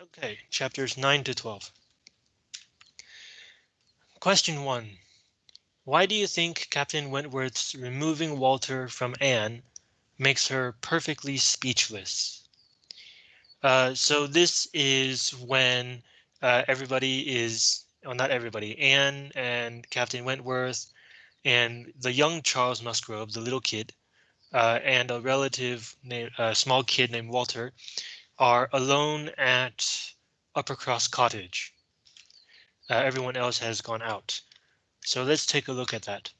Okay, chapters 9 to 12. Question 1. Why do you think Captain Wentworth's removing Walter from Anne makes her perfectly speechless? Uh, so this is when uh, everybody is, well, not everybody, Anne and Captain Wentworth and the young Charles Musgrove, the little kid, uh, and a relative named a small kid named Walter are alone at Uppercross Cottage. Uh, everyone else has gone out. So let's take a look at that.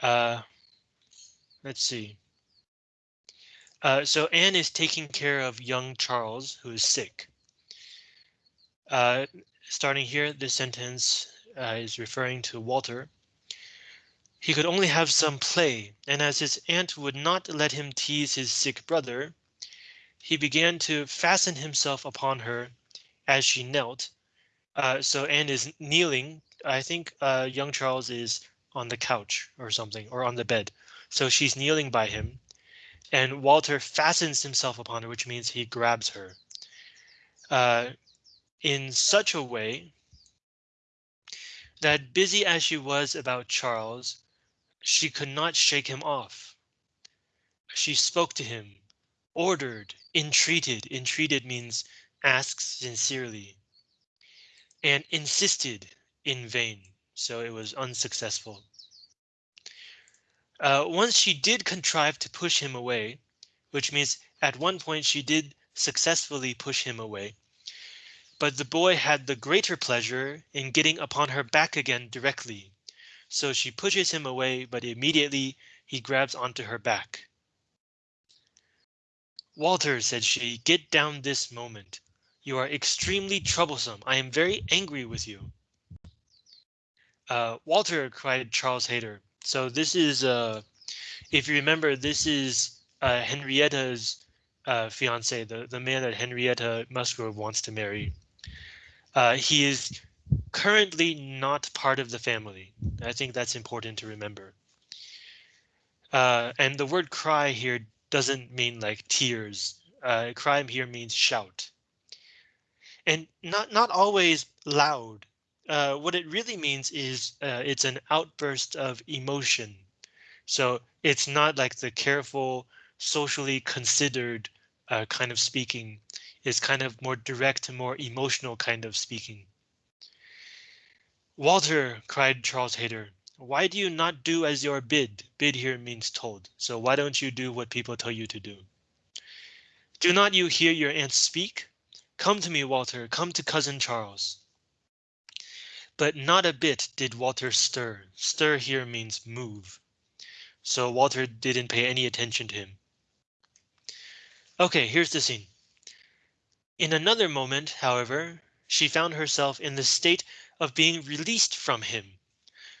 Uh, let's see. Uh, so Anne is taking care of young Charles, who is sick. Uh, starting here, this sentence uh, is referring to Walter. He could only have some play, and as his aunt would not let him tease his sick brother, he began to fasten himself upon her as she knelt. Uh, so Anne is kneeling. I think uh, young Charles is on the couch or something or on the bed. So she's kneeling by him and Walter fastens himself upon her, which means he grabs her uh, in such a way that busy as she was about Charles, she could not shake him off. She spoke to him, ordered, entreated. Entreated means asks sincerely. And insisted in vain. So it was unsuccessful. Uh, once she did contrive to push him away, which means at one point she did successfully push him away. But the boy had the greater pleasure in getting upon her back again directly. So she pushes him away, but immediately he grabs onto her back. Walter, said she, get down this moment. You are extremely troublesome. I am very angry with you. Uh, Walter, cried Charles Hayter. So this is, uh, if you remember, this is uh, Henrietta's uh, fiance, the, the man that Henrietta Musgrove wants to marry. Uh, he is currently not part of the family. I think that's important to remember. Uh, and the word cry here doesn't mean like tears. Uh, cry here means shout. And not not always loud. Uh, what it really means is uh, it's an outburst of emotion. So it's not like the careful, socially considered uh, kind of speaking. It's kind of more direct, and more emotional kind of speaking. Walter, cried Charles Hayter, why do you not do as you're bid? Bid here means told. So why don't you do what people tell you to do? Do not you hear your aunt speak? Come to me, Walter, come to cousin Charles. But not a bit did Walter stir. Stir here means move. So Walter didn't pay any attention to him. OK, here's the scene. In another moment, however, she found herself in the state of being released from him.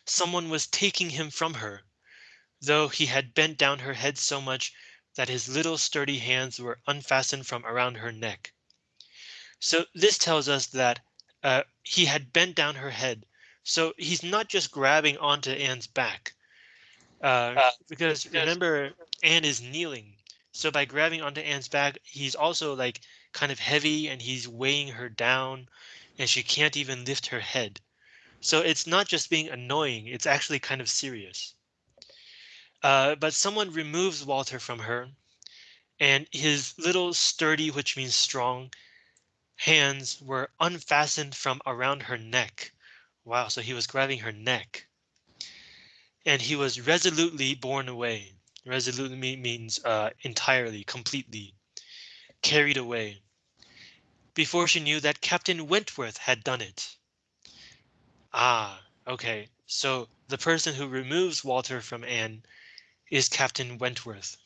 Someone was taking him from her, though he had bent down her head so much that his little sturdy hands were unfastened from around her neck. So this tells us that uh, he had bent down her head. So he's not just grabbing onto Anne's back. Uh, uh, because remember, Anne is kneeling. So by grabbing onto Anne's back, he's also like kind of heavy and he's weighing her down and she can't even lift her head. So it's not just being annoying, it's actually kind of serious. Uh, but someone removes Walter from her and his little sturdy, which means strong, hands were unfastened from around her neck. Wow, so he was grabbing her neck. And he was resolutely borne away. Resolutely means uh, entirely, completely carried away. Before she knew that Captain Wentworth had done it. Ah, okay. So the person who removes Walter from Anne is Captain Wentworth.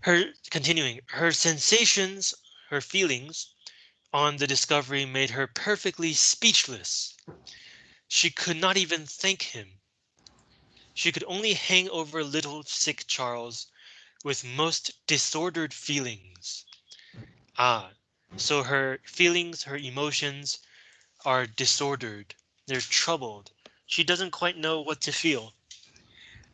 Her continuing, her sensations her feelings on the discovery made her perfectly speechless. She could not even thank him. She could only hang over little sick Charles with most disordered feelings. Ah, so her feelings, her emotions are disordered. They're troubled. She doesn't quite know what to feel.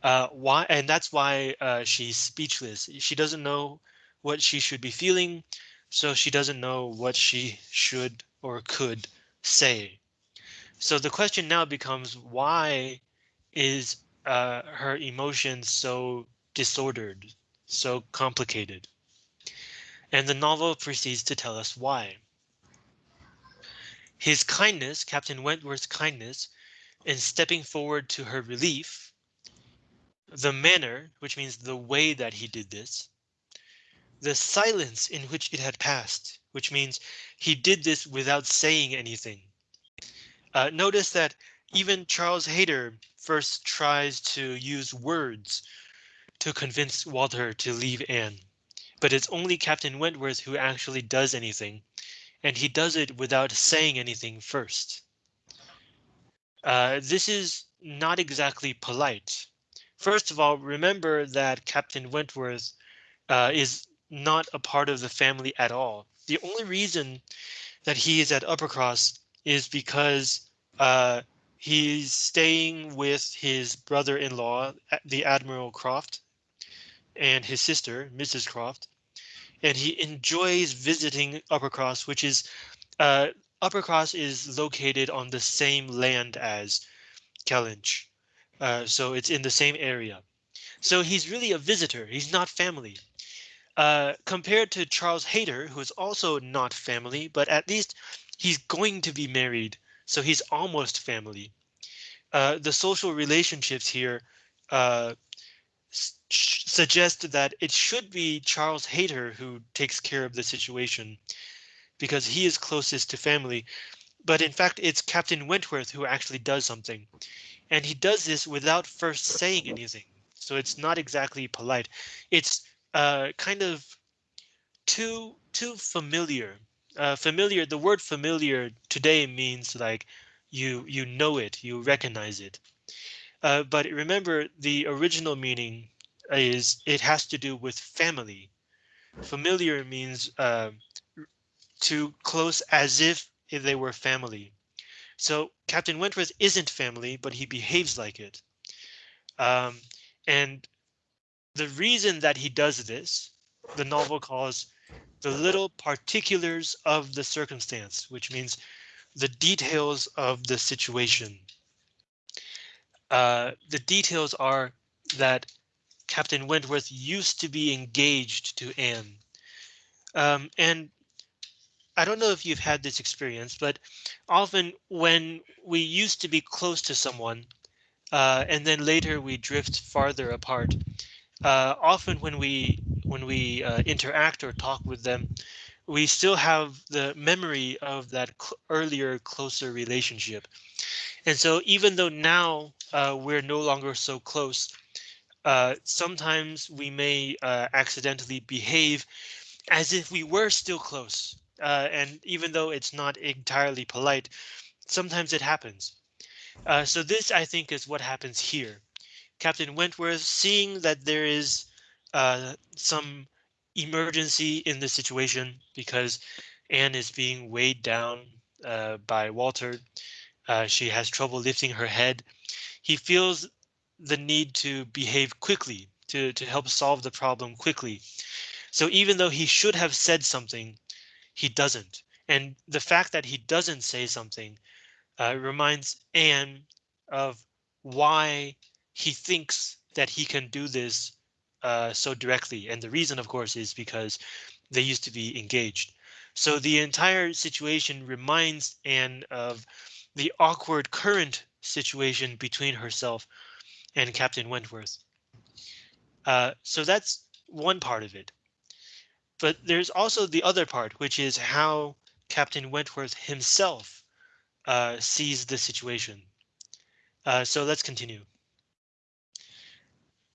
Uh, why? And that's why uh, she's speechless. She doesn't know what she should be feeling. so she doesn't know what she should or could say. So the question now becomes why is uh, her emotions so disordered, so complicated? And the novel proceeds to tell us why. His kindness, Captain Wentworth's kindness, in stepping forward to her relief, the manner, which means the way that he did this, the silence in which it had passed, which means he did this without saying anything. Uh, notice that even Charles Hayter first tries to use words to convince Walter to leave Anne, but it's only Captain Wentworth who actually does anything, and he does it without saying anything first. Uh, this is not exactly polite. First of all, remember that Captain Wentworth uh, is not a part of the family at all. The only reason that he is at Uppercross is because uh, he's staying with his brother-in-law, the Admiral Croft, and his sister, Mrs. Croft, and he enjoys visiting Uppercross, which is uh, Uppercross is located on the same land as Kellynch, uh, so it's in the same area. So he's really a visitor. He's not family. Uh, compared to Charles Hayter, who is also not family, but at least he's going to be married, so he's almost family. Uh, the social relationships here uh, suggest that it should be Charles Hayter who takes care of the situation because he is closest to family. But in fact, it's Captain Wentworth who actually does something. And he does this without first saying anything. So it's not exactly polite. It's uh, kind of too too familiar. Uh, familiar. The word familiar today means like you you know it, you recognize it. Uh, but remember, the original meaning is it has to do with family. Familiar means uh, too close as if they were family. So Captain Wentworth isn't family, but he behaves like it. Um, and the reason that he does this, the novel calls the little particulars of the circumstance, which means the details of the situation. Uh, the details are that Captain Wentworth used to be engaged to Anne. Um, and I don't know if you've had this experience, but often when we used to be close to someone, uh, and then later we drift farther apart, uh, often when we when we uh, interact or talk with them, we still have the memory of that cl earlier closer relationship. And so even though now uh, we're no longer so close, uh, sometimes we may uh, accidentally behave as if we were still close. Uh, and even though it's not entirely polite, sometimes it happens. Uh, so this, I think, is what happens here. Captain Wentworth, seeing that there is uh, some emergency in the situation because Anne is being weighed down by Walter. She has trouble lifting her head. He feels the need to behave quickly to, to help solve the problem quickly. So even though he should have said something, he doesn't. And the fact that he doesn't say something uh, reminds Anne of why he thinks that he can do this uh, so directly. And the reason, of course, is because they used to be engaged. So the entire situation reminds Anne of the awkward current situation between herself and Captain Wentworth. Uh, so that's one part of it. But there's also the other part, which is how Captain Wentworth himself uh, sees the situation. Uh, so let's continue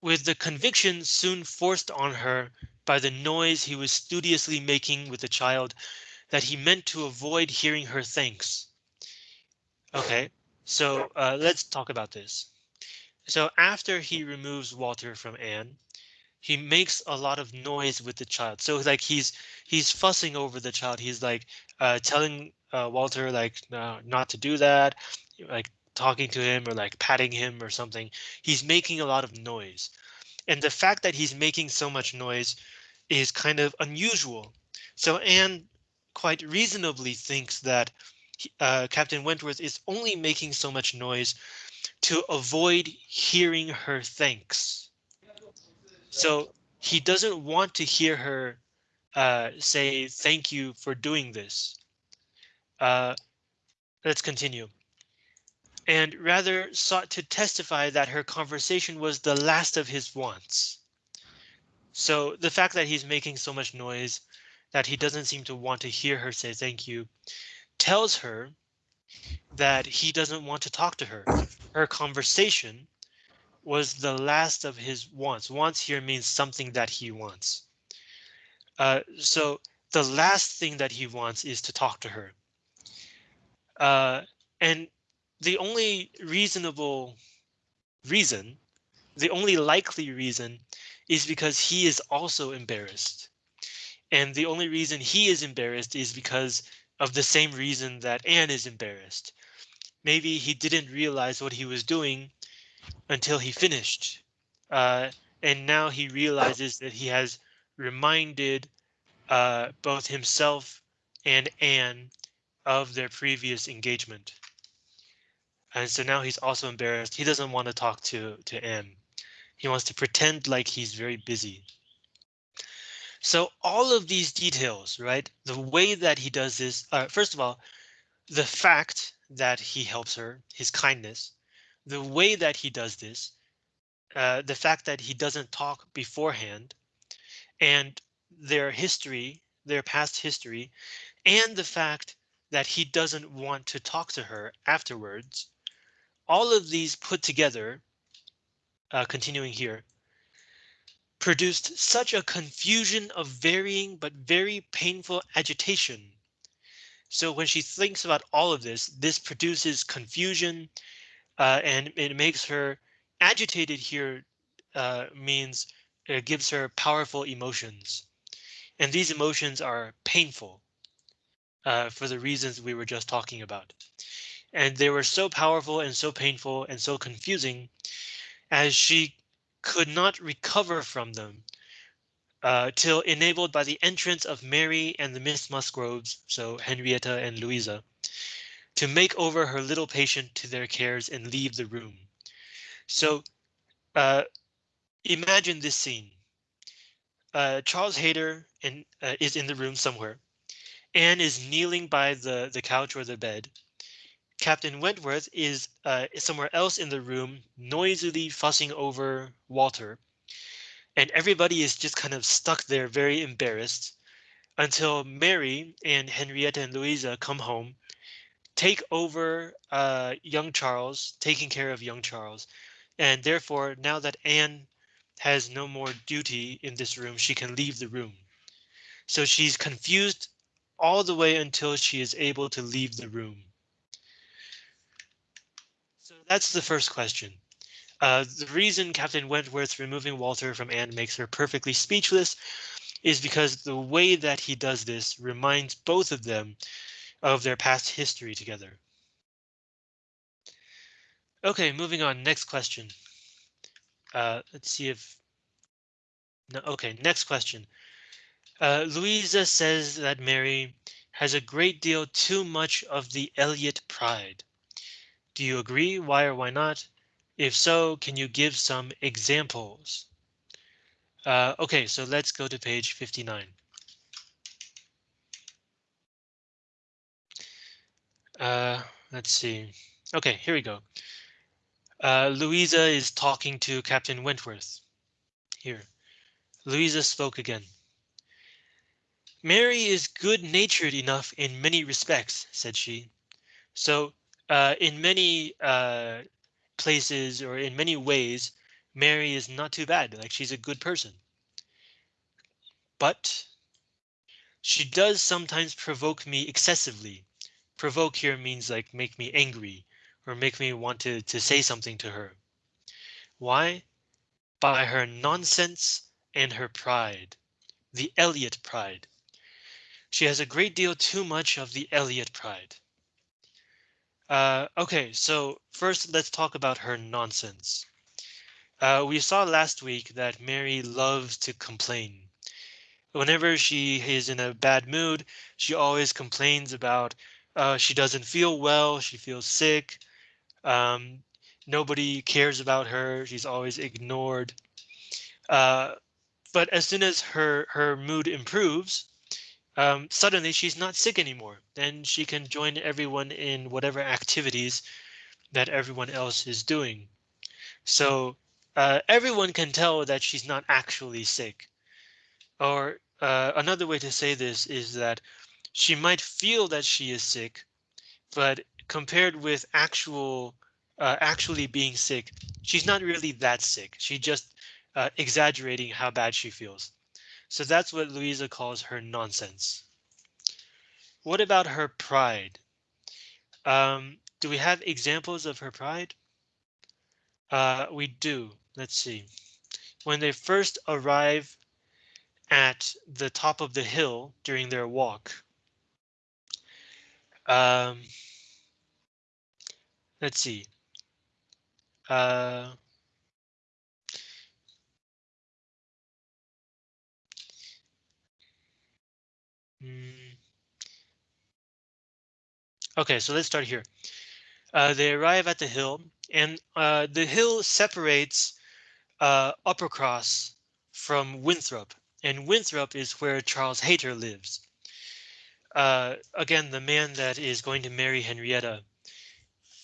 with the conviction soon forced on her by the noise he was studiously making with the child that he meant to avoid hearing her thanks. OK, so uh, let's talk about this. So after he removes Walter from Anne, he makes a lot of noise with the child. So like he's he's fussing over the child. He's like uh, telling uh, Walter like uh, not to do that, like talking to him or like patting him or something. He's making a lot of noise. And the fact that he's making so much noise is kind of unusual. So Anne quite reasonably thinks that uh, Captain Wentworth is only making so much noise to avoid hearing her thanks. So he doesn't want to hear her uh, say thank you for doing this. Uh, let's continue. And rather sought to testify that her conversation was the last of his wants. So the fact that he's making so much noise that he doesn't seem to want to hear her say thank you tells her that he doesn't want to talk to her. Her conversation was the last of his wants. Wants here means something that he wants. Uh, so the last thing that he wants is to talk to her. Uh, and the only reasonable reason, the only likely reason is because he is also embarrassed. And the only reason he is embarrassed is because of the same reason that Anne is embarrassed. Maybe he didn't realize what he was doing until he finished. Uh, and now he realizes that he has reminded uh, both himself and Anne of their previous engagement. And so now he's also embarrassed. He doesn't want to talk to, to Anne. He wants to pretend like he's very busy. So all of these details, right? The way that he does this, uh, first of all, the fact that he helps her, his kindness, the way that he does this, uh, the fact that he doesn't talk beforehand, and their history, their past history, and the fact that he doesn't want to talk to her afterwards. All of these put together, uh, continuing here, produced such a confusion of varying but very painful agitation. So when she thinks about all of this, this produces confusion uh, and it makes her agitated here uh, means it gives her powerful emotions. And these emotions are painful uh, for the reasons we were just talking about. And they were so powerful and so painful and so confusing as she could not recover from them uh, till enabled by the entrance of Mary and the Miss Musgroves, so Henrietta and Louisa, to make over her little patient to their cares and leave the room. So uh, imagine this scene. Uh, Charles Hayter in, uh, is in the room somewhere. Anne is kneeling by the, the couch or the bed. Captain Wentworth is uh, somewhere else in the room, noisily fussing over Walter. And everybody is just kind of stuck there, very embarrassed, until Mary and Henrietta and Louisa come home, take over uh, young Charles, taking care of young Charles. And therefore, now that Anne has no more duty in this room, she can leave the room. So she's confused all the way until she is able to leave the room. That's the first question. Uh, the reason Captain Wentworth removing Walter from Anne makes her perfectly speechless is because the way that he does this reminds both of them of their past history together. OK, moving on. Next question. Uh, let's see if. No, OK, next question. Uh, Louisa says that Mary has a great deal too much of the Elliot pride. Do you agree? Why or why not? If so, can you give some examples? Uh, OK, so let's go to page 59. Uh, let's see. OK, here we go. Uh, Louisa is talking to Captain Wentworth. Here, Louisa spoke again. Mary is good natured enough in many respects, said she. So uh, in many uh, places or in many ways, Mary is not too bad. Like she's a good person. But she does sometimes provoke me excessively. Provoke here means like make me angry or make me want to, to say something to her. Why? By her nonsense and her pride. The Elliot pride. She has a great deal too much of the Elliot pride. Uh, okay, so first let's talk about her nonsense. Uh, we saw last week that Mary loves to complain. whenever she is in a bad mood, she always complains about uh, she doesn't feel well, she feels sick. Um, nobody cares about her. She's always ignored. Uh, but as soon as her her mood improves, um, suddenly she's not sick anymore. Then she can join everyone in whatever activities that everyone else is doing. So uh, everyone can tell that she's not actually sick. Or uh, another way to say this is that she might feel that she is sick, but compared with actual uh, actually being sick, she's not really that sick. She just uh, exaggerating how bad she feels. So that's what Louisa calls her nonsense. What about her pride? Um, do we have examples of her pride? Uh, we do. Let's see. When they first arrive at the top of the hill during their walk. Um, let's see. Uh, hmm. Okay, so let's start here. Uh, they arrive at the hill and uh, the hill separates uh, Uppercross from Winthrop and Winthrop is where Charles Hayter lives. Uh, again, the man that is going to marry Henrietta.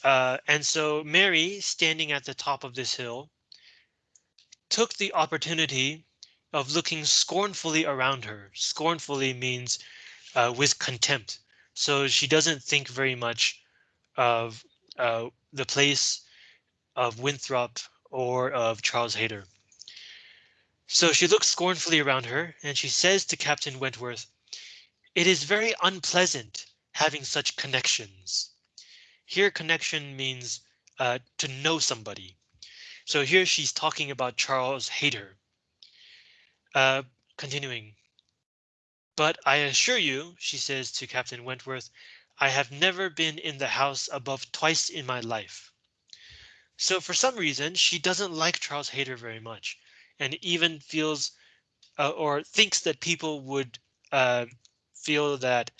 Uh, and so Mary, standing at the top of this hill, took the opportunity of looking scornfully around her. Scornfully means uh, with contempt. So she doesn't think very much of uh, the place of Winthrop or of Charles Hayter. So she looks scornfully around her and she says to Captain Wentworth, it is very unpleasant having such connections. Here connection means uh, to know somebody. So here she's talking about Charles Hayter. Uh, continuing. But I assure you, she says to Captain Wentworth, I have never been in the house above twice in my life. So for some reason, she doesn't like Charles Hayter very much and even feels uh, or thinks that people would uh, feel that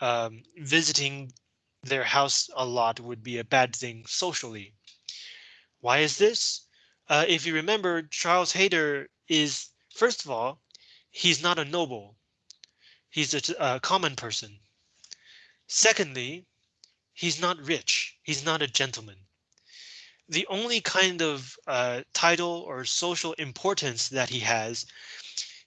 um, visiting their house a lot would be a bad thing socially. Why is this? Uh, if you remember, Charles Hayter is, first of all, he's not a noble. He's a, a common person. Secondly, he's not rich. He's not a gentleman the only kind of uh, title or social importance that he has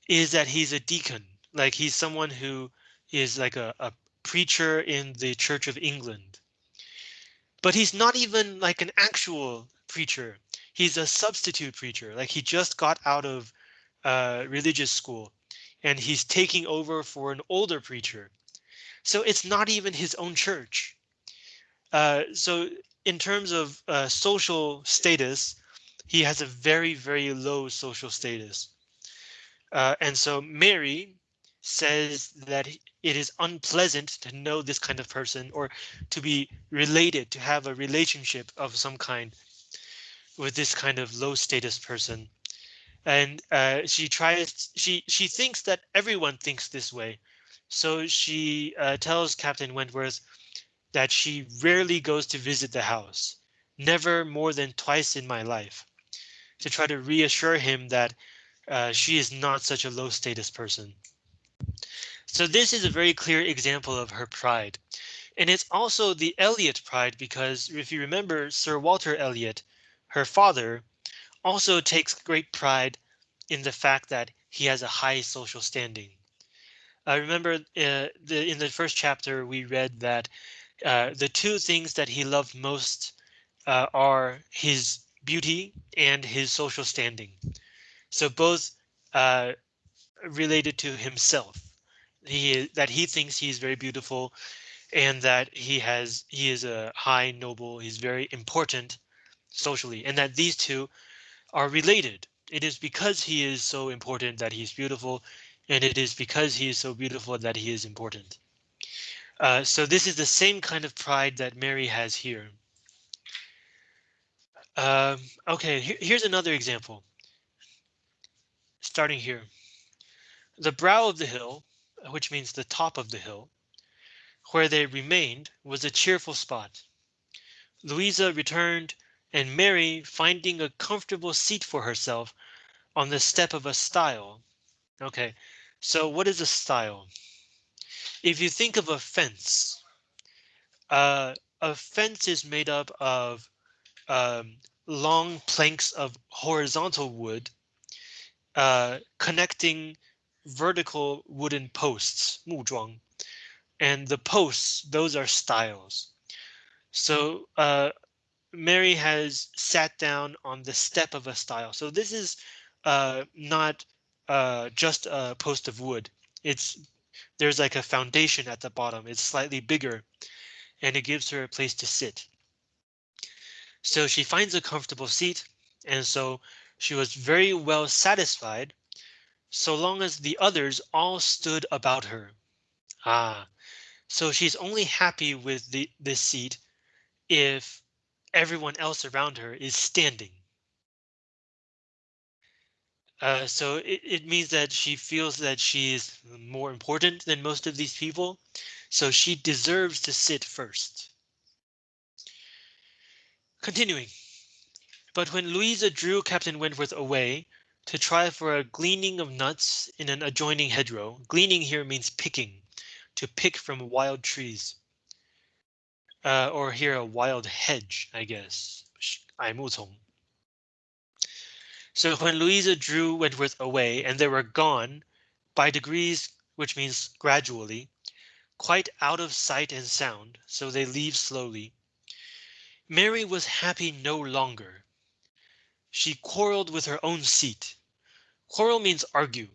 is that he's a deacon, like he's someone who is like a, a preacher in the Church of England. But he's not even like an actual preacher. He's a substitute preacher, like he just got out of uh, religious school and he's taking over for an older preacher. So it's not even his own church. Uh, so in terms of uh, social status, he has a very, very low social status. Uh, and so Mary says that it is unpleasant to know this kind of person or to be related, to have a relationship of some kind with this kind of low status person. And uh, she tries, she she thinks that everyone thinks this way. So she uh, tells Captain Wentworth, that she rarely goes to visit the house, never more than twice in my life, to try to reassure him that uh, she is not such a low status person. So this is a very clear example of her pride. And it's also the Elliot pride because if you remember Sir Walter Elliot, her father, also takes great pride in the fact that he has a high social standing. I remember uh, the, in the first chapter we read that uh, the two things that he loved most uh, are his beauty and his social standing. So both uh, related to himself. He that he thinks he's very beautiful and that he has he is a high noble, he's very important socially, and that these two are related. It is because he is so important that he's beautiful, and it is because he is so beautiful that he is important. Uh, so this is the same kind of pride that Mary has here. Um, okay, here, here's another example. Starting here. The brow of the hill, which means the top of the hill, where they remained was a cheerful spot. Louisa returned and Mary finding a comfortable seat for herself on the step of a stile. Okay, so what is a stile? If you think of a fence, uh, a fence is made up of um, long planks of horizontal wood uh, connecting vertical wooden posts, 木桩, and the posts, those are stiles. So uh, Mary has sat down on the step of a stile. So this is uh, not uh, just a post of wood. It's there's like a foundation at the bottom. It's slightly bigger and it gives her a place to sit. So she finds a comfortable seat and so she was very well satisfied so long as the others all stood about her. Ah, so she's only happy with the this seat if everyone else around her is standing. Uh, so it, it means that she feels that she is more important than most of these people. So she deserves to sit first. Continuing. But when Louisa drew Captain Wentworth away to try for a gleaning of nuts in an adjoining hedgerow, gleaning here means picking, to pick from wild trees Uh, or here a wild hedge, I guess. 矮木丛. So when Louisa drew Wentworth away and they were gone by degrees, which means gradually, quite out of sight and sound, so they leave slowly. Mary was happy no longer. She quarreled with her own seat. Quarrel means argue.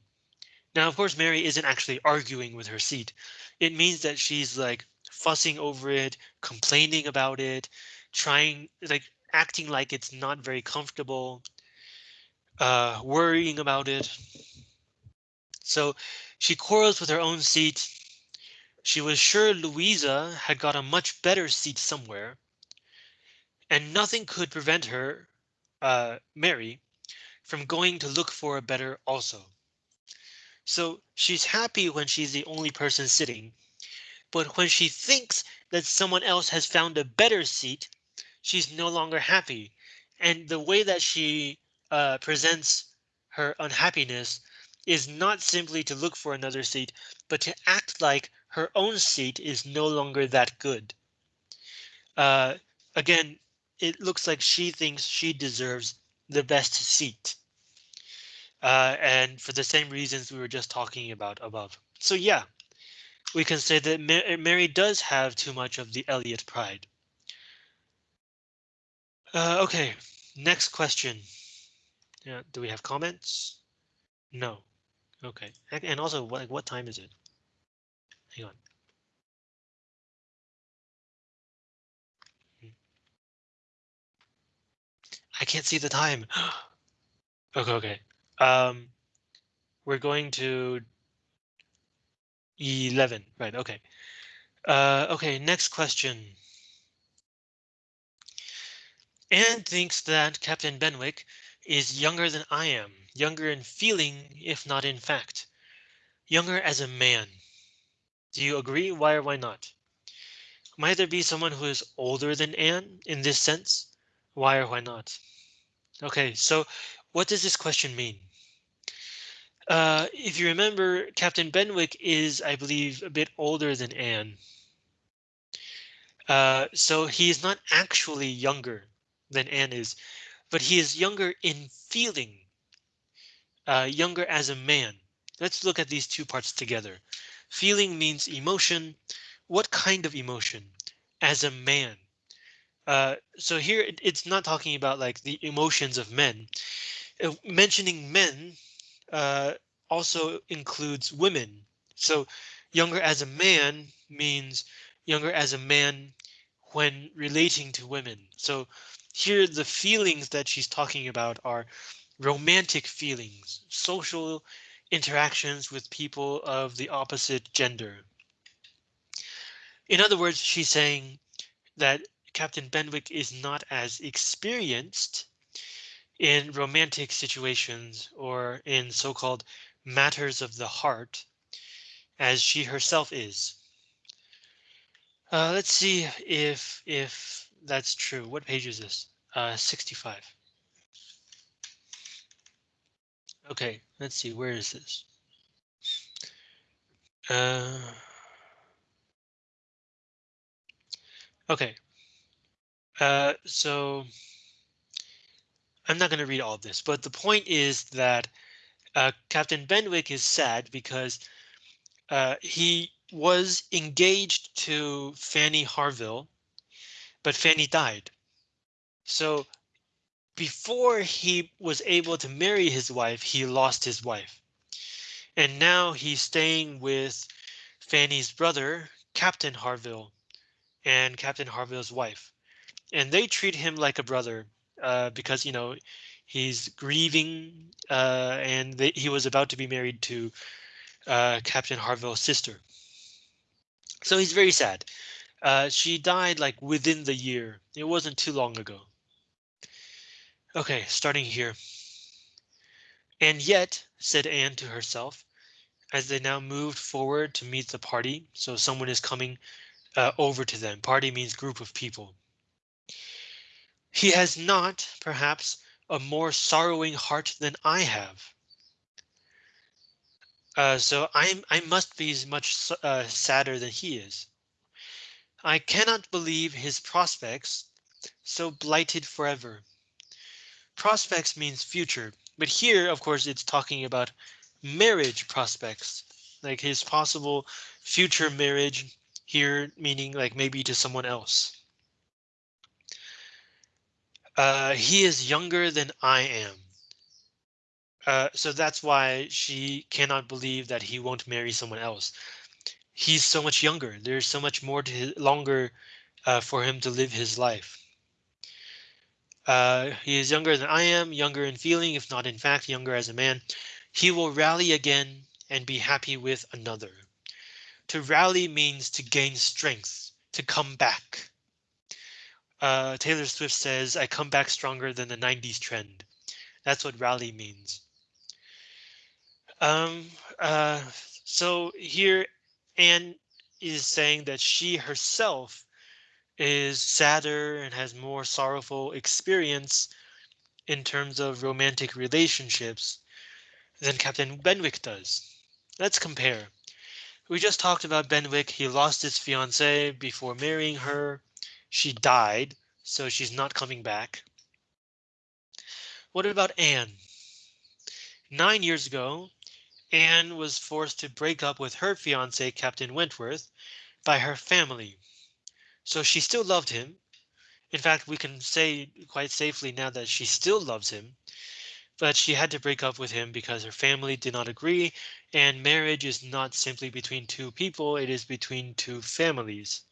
Now, of course, Mary isn't actually arguing with her seat. It means that she's like fussing over it, complaining about it, trying like acting like it's not very comfortable, uh, worrying about it. So she quarrels with her own seat. She was sure Louisa had got a much better seat somewhere. And nothing could prevent her, uh, Mary, from going to look for a better also. So she's happy when she's the only person sitting, but when she thinks that someone else has found a better seat, she's no longer happy. And the way that she uh, presents her unhappiness is not simply to look for another seat, but to act like her own seat is no longer that good. Uh, again, it looks like she thinks she deserves the best seat. Uh, and for the same reasons we were just talking about above. So yeah, we can say that Mary does have too much of the Elliot pride. Uh, okay, next question. Yeah, do we have comments? No. Okay, and also, what, what time is it? Hang on. I can't see the time. okay, okay. Um, we're going to 11, right, okay. Uh, okay, next question. Anne thinks that Captain Benwick is younger than I am, younger in feeling, if not in fact. Younger as a man. Do you agree? Why or why not? Might there be someone who is older than Anne in this sense? Why or why not? Okay, so what does this question mean? Uh, if you remember, Captain Benwick is, I believe, a bit older than Anne. Uh, so he is not actually younger than Anne is, but he is younger in feeling, uh, younger as a man. Let's look at these two parts together. Feeling means emotion. What kind of emotion? As a man. Uh, so here it's not talking about like the emotions of men. Uh, mentioning men uh, also includes women. So younger as a man means younger as a man when relating to women. So here the feelings that she's talking about are romantic feelings, social interactions with people of the opposite gender. In other words, she's saying that Captain Benwick is not as experienced in romantic situations or in so-called matters of the heart as she herself is. Uh, let's see if if that's true. What page is this? Uh, 65. Okay, let's see. Where is this? Uh, okay. Uh, so I'm not going to read all of this, but the point is that uh, Captain Benwick is sad because uh, he was engaged to Fanny Harville, but Fanny died. So before he was able to marry his wife, he lost his wife. And now he's staying with Fanny's brother, Captain Harville, and Captain Harville's wife. And they treat him like a brother uh, because, you know, he's grieving uh, and he was about to be married to uh, Captain Harville's sister. So he's very sad. Uh, she died like within the year. It wasn't too long ago. OK, starting here. And yet, said Anne to herself, as they now moved forward to meet the party. So someone is coming uh, over to them. Party means group of people. He has not, perhaps, a more sorrowing heart than I have. Uh, so I'm I must be much uh, sadder than he is. I cannot believe his prospects so blighted forever. Prospects means future, but here, of course, it's talking about marriage prospects, like his possible future marriage here, meaning like maybe to someone else. Uh, he is younger than I am. Uh, so that's why she cannot believe that he won't marry someone else. He's so much younger. There's so much more to his, longer uh, for him to live his life. Uh, he is younger than I am, younger in feeling, if not in fact, younger as a man. He will rally again and be happy with another. To rally means to gain strength, to come back. Uh, Taylor Swift says, I come back stronger than the 90s trend. That's what rally means. Um, uh, so here Anne is saying that she herself is sadder and has more sorrowful experience in terms of romantic relationships than Captain Benwick does. Let's compare. We just talked about Benwick. He lost his fiancée before marrying her. She died, so she's not coming back. What about Anne? Nine years ago, Anne was forced to break up with her fiance, Captain Wentworth, by her family. So she still loved him. In fact, we can say quite safely now that she still loves him, but she had to break up with him because her family did not agree. And marriage is not simply between two people, it is between two families.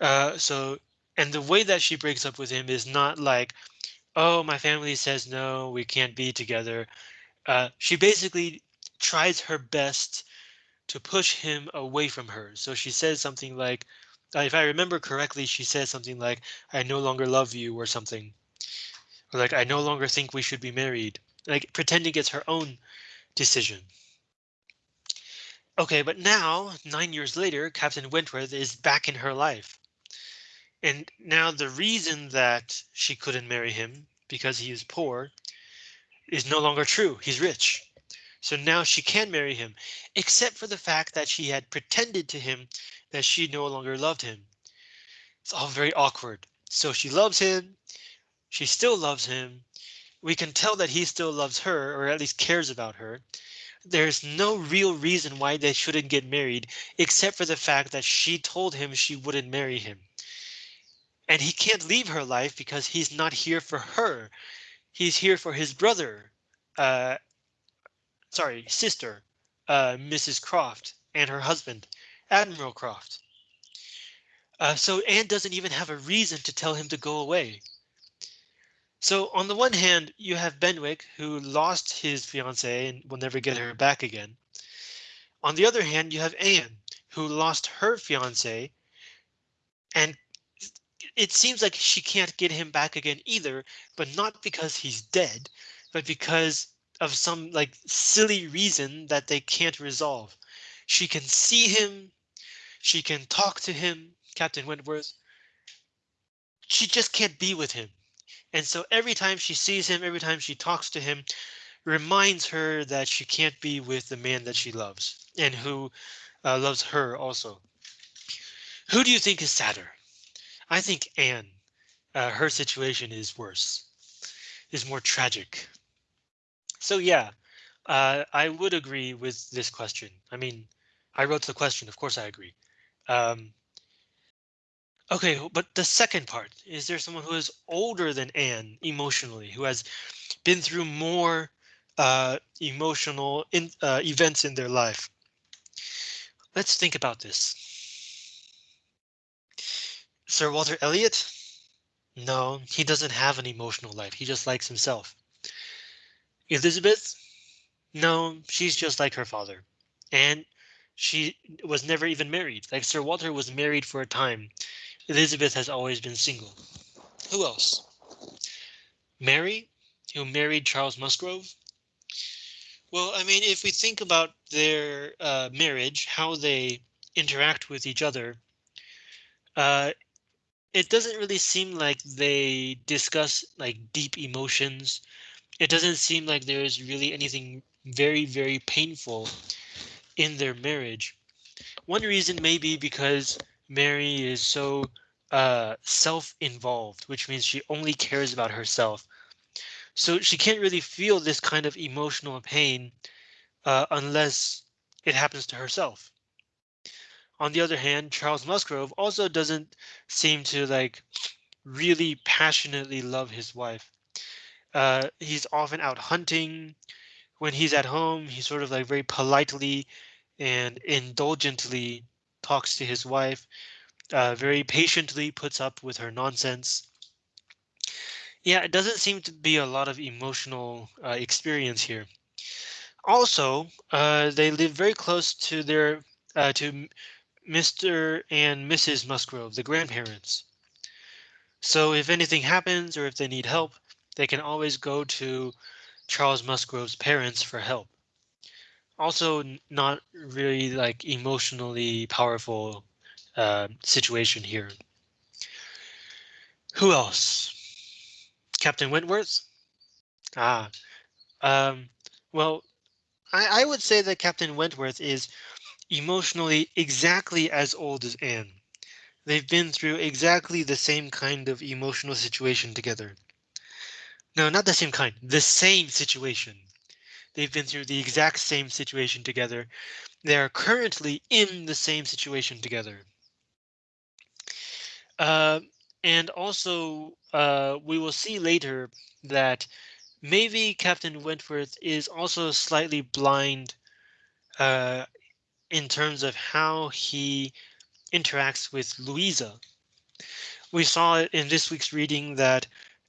Uh, so and the way that she breaks up with him is not like, oh, my family says no, we can't be together. Uh, she basically tries her best to push him away from her. So she says something like, uh, if I remember correctly, she says something like, I no longer love you or something. Or like, I no longer think we should be married. Like pretending it's her own decision. Okay, but now, nine years later, Captain Wentworth is back in her life. And now the reason that she couldn't marry him because he is poor is no longer true. He's rich. So now she can marry him, except for the fact that she had pretended to him that she no longer loved him. It's all very awkward. So she loves him. She still loves him. We can tell that he still loves her, or at least cares about her. There's no real reason why they shouldn't get married, except for the fact that she told him she wouldn't marry him. And he can't leave her life because he's not here for her he's here for his brother, uh, sorry, sister, uh, Mrs. Croft, and her husband, Admiral Croft. Uh, so Anne doesn't even have a reason to tell him to go away. So on the one hand, you have Benwick, who lost his fiancée and will never get her back again. On the other hand, you have Anne, who lost her fiancé and it seems like she can't get him back again either, but not because he's dead, but because of some like silly reason that they can't resolve. She can see him. She can talk to him, Captain Wentworth. She just can't be with him. And so every time she sees him, every time she talks to him, reminds her that she can't be with the man that she loves and who uh, loves her also. Who do you think is sadder? I think Anne. Uh, her situation is worse, is more tragic. So yeah, uh, I would agree with this question. I mean, I wrote the question, of course I agree. Um, okay, but the second part, is there someone who is older than Anne emotionally, who has been through more uh, emotional in, uh, events in their life? Let's think about this. Sir Walter Elliot? No, he doesn't have an emotional life. He just likes himself. Elizabeth? No, she's just like her father. And she was never even married. Like Sir Walter was married for a time. Elizabeth has always been single. Who else? Mary, who married Charles Musgrove. Well, I mean, if we think about their uh, marriage, how they interact with each other, uh, it doesn't really seem like they discuss like deep emotions. It doesn't seem like there's really anything very, very painful in their marriage. One reason may be because Mary is so uh, self-involved, which means she only cares about herself. So she can't really feel this kind of emotional pain uh, unless it happens to herself. On the other hand, Charles Musgrove also doesn't seem to like really passionately love his wife. Uh, he's often out hunting. When he's at home, he sort of like very politely and indulgently talks to his wife, uh, very patiently puts up with her nonsense. Yeah, it doesn't seem to be a lot of emotional uh, experience here. Also, uh, they live very close to their uh, to Mr. and Mrs. Musgrove, the grandparents. So if anything happens or if they need help, they can always go to Charles Musgrove's parents for help. Also, not really like emotionally powerful uh, situation here. Who else? Captain Wentworth? Ah, um, well, I, I would say that Captain Wentworth is emotionally exactly as old as Anne. They've been through exactly the same kind of emotional situation together. No, not the same kind, the same situation. They've been through the exact same situation together. They are currently in the same situation together. Uh, and also, uh, we will see later that maybe Captain Wentworth is also slightly blind uh, in terms of how he interacts with Louisa. We saw in this week's reading that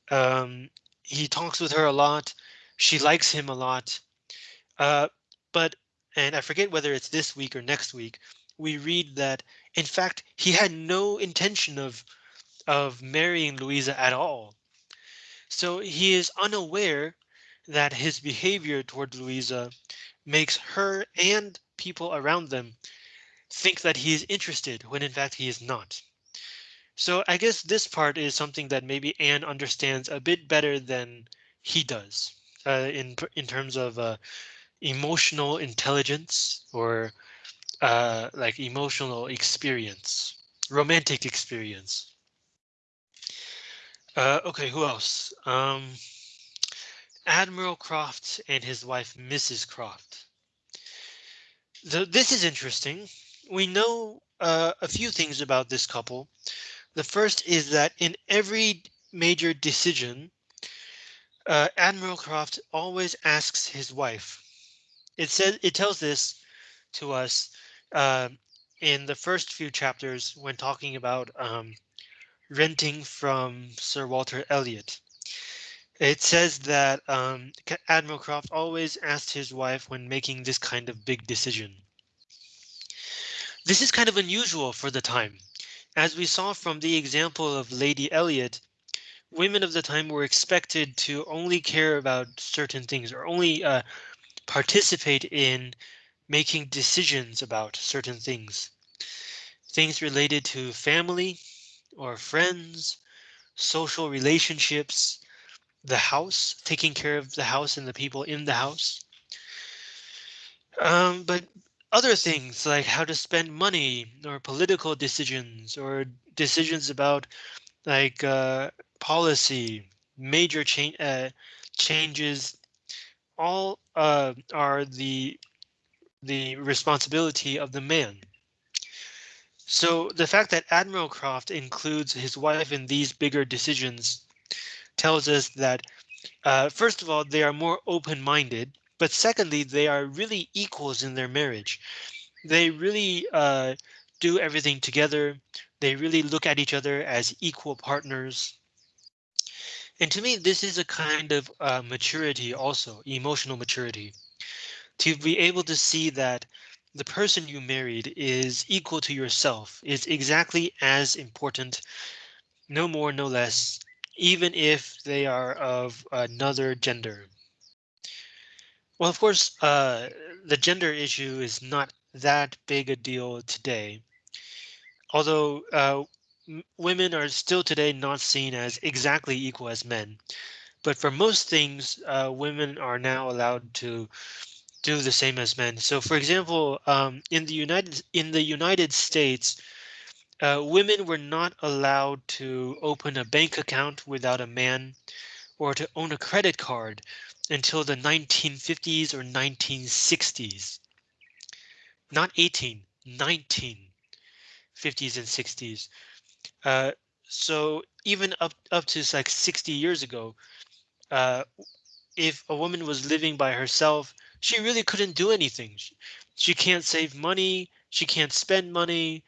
um, he talks with her a lot. She likes him a lot. Uh, but and I forget whether it's this week or next week, we read that in fact he had no intention of of marrying Louisa at all. So he is unaware that his behavior toward Louisa makes her and people around them think that he is interested when in fact he is not. So I guess this part is something that maybe Anne understands a bit better than he does uh, in in terms of uh, emotional intelligence or uh, like emotional experience, romantic experience. Uh, okay, who else? Um, Admiral Croft and his wife, Mrs. Croft. The, this is interesting. We know uh, a few things about this couple. The first is that in every major decision, uh, Admiral Croft always asks his wife. It says it tells this to us uh, in the first few chapters when talking about um, renting from Sir Walter Elliot. It says that um, Admiral Croft always asked his wife when making this kind of big decision. This is kind of unusual for the time. As we saw from the example of Lady Elliot, women of the time were expected to only care about certain things or only uh, participate in making decisions about certain things. Things related to family or friends, social relationships, the house, taking care of the house and the people in the house. Um, but other things like how to spend money or political decisions or decisions about like uh, policy, major uh, changes, all uh, are the the responsibility of the man. So the fact that Admiral Croft includes his wife in these bigger decisions tells us that, uh, first of all, they are more open-minded, but secondly, they are really equals in their marriage. They really uh, do everything together. They really look at each other as equal partners. And to me, this is a kind of uh, maturity also, emotional maturity. To be able to see that the person you married is equal to yourself, is exactly as important, no more, no less, even if they are of another gender. Well, of course, uh, the gender issue is not that big a deal today. Although uh, women are still today not seen as exactly equal as men. But for most things, uh, women are now allowed to do the same as men. So, for example, um, in the United in the United States, uh, women were not allowed to open a bank account without a man or to own a credit card until the 1950s or 1960s. Not 18, 1950s and 60s. Uh, so even up up to like 60 years ago, uh, if a woman was living by herself, she really couldn't do anything. She, she can't save money. She can't spend money.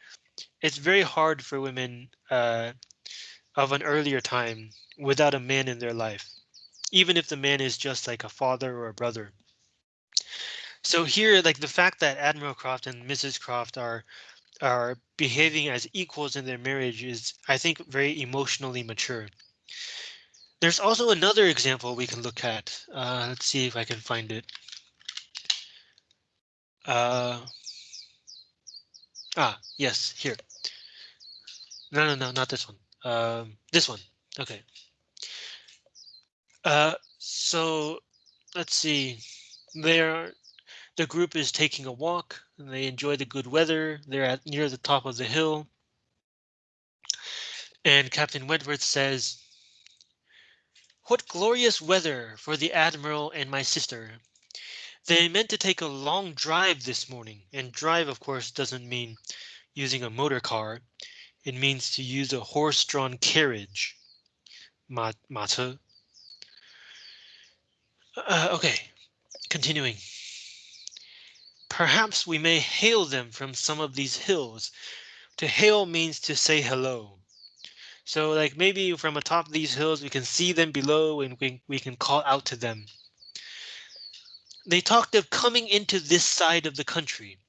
It's very hard for women uh, of an earlier time without a man in their life, even if the man is just like a father or a brother. So here, like the fact that Admiral Croft and Mrs. Croft are are behaving as equals in their marriage is, I think, very emotionally mature. There's also another example we can look at. Uh, let's see if I can find it. Uh, ah, yes, here. No, no, no, not this one. Um, this one. Okay. Uh, so let's see. There the group is taking a walk and they enjoy the good weather. They're at near the top of the hill. And Captain Wentworth says, What glorious weather for the Admiral and my sister. They meant to take a long drive this morning, and drive, of course, doesn't mean using a motor car. It means to use a horse-drawn carriage. Ma, uh, okay, continuing. Perhaps we may hail them from some of these hills. To hail means to say hello. So like maybe from atop these hills, we can see them below and we, we can call out to them. They talked of coming into this side of the country.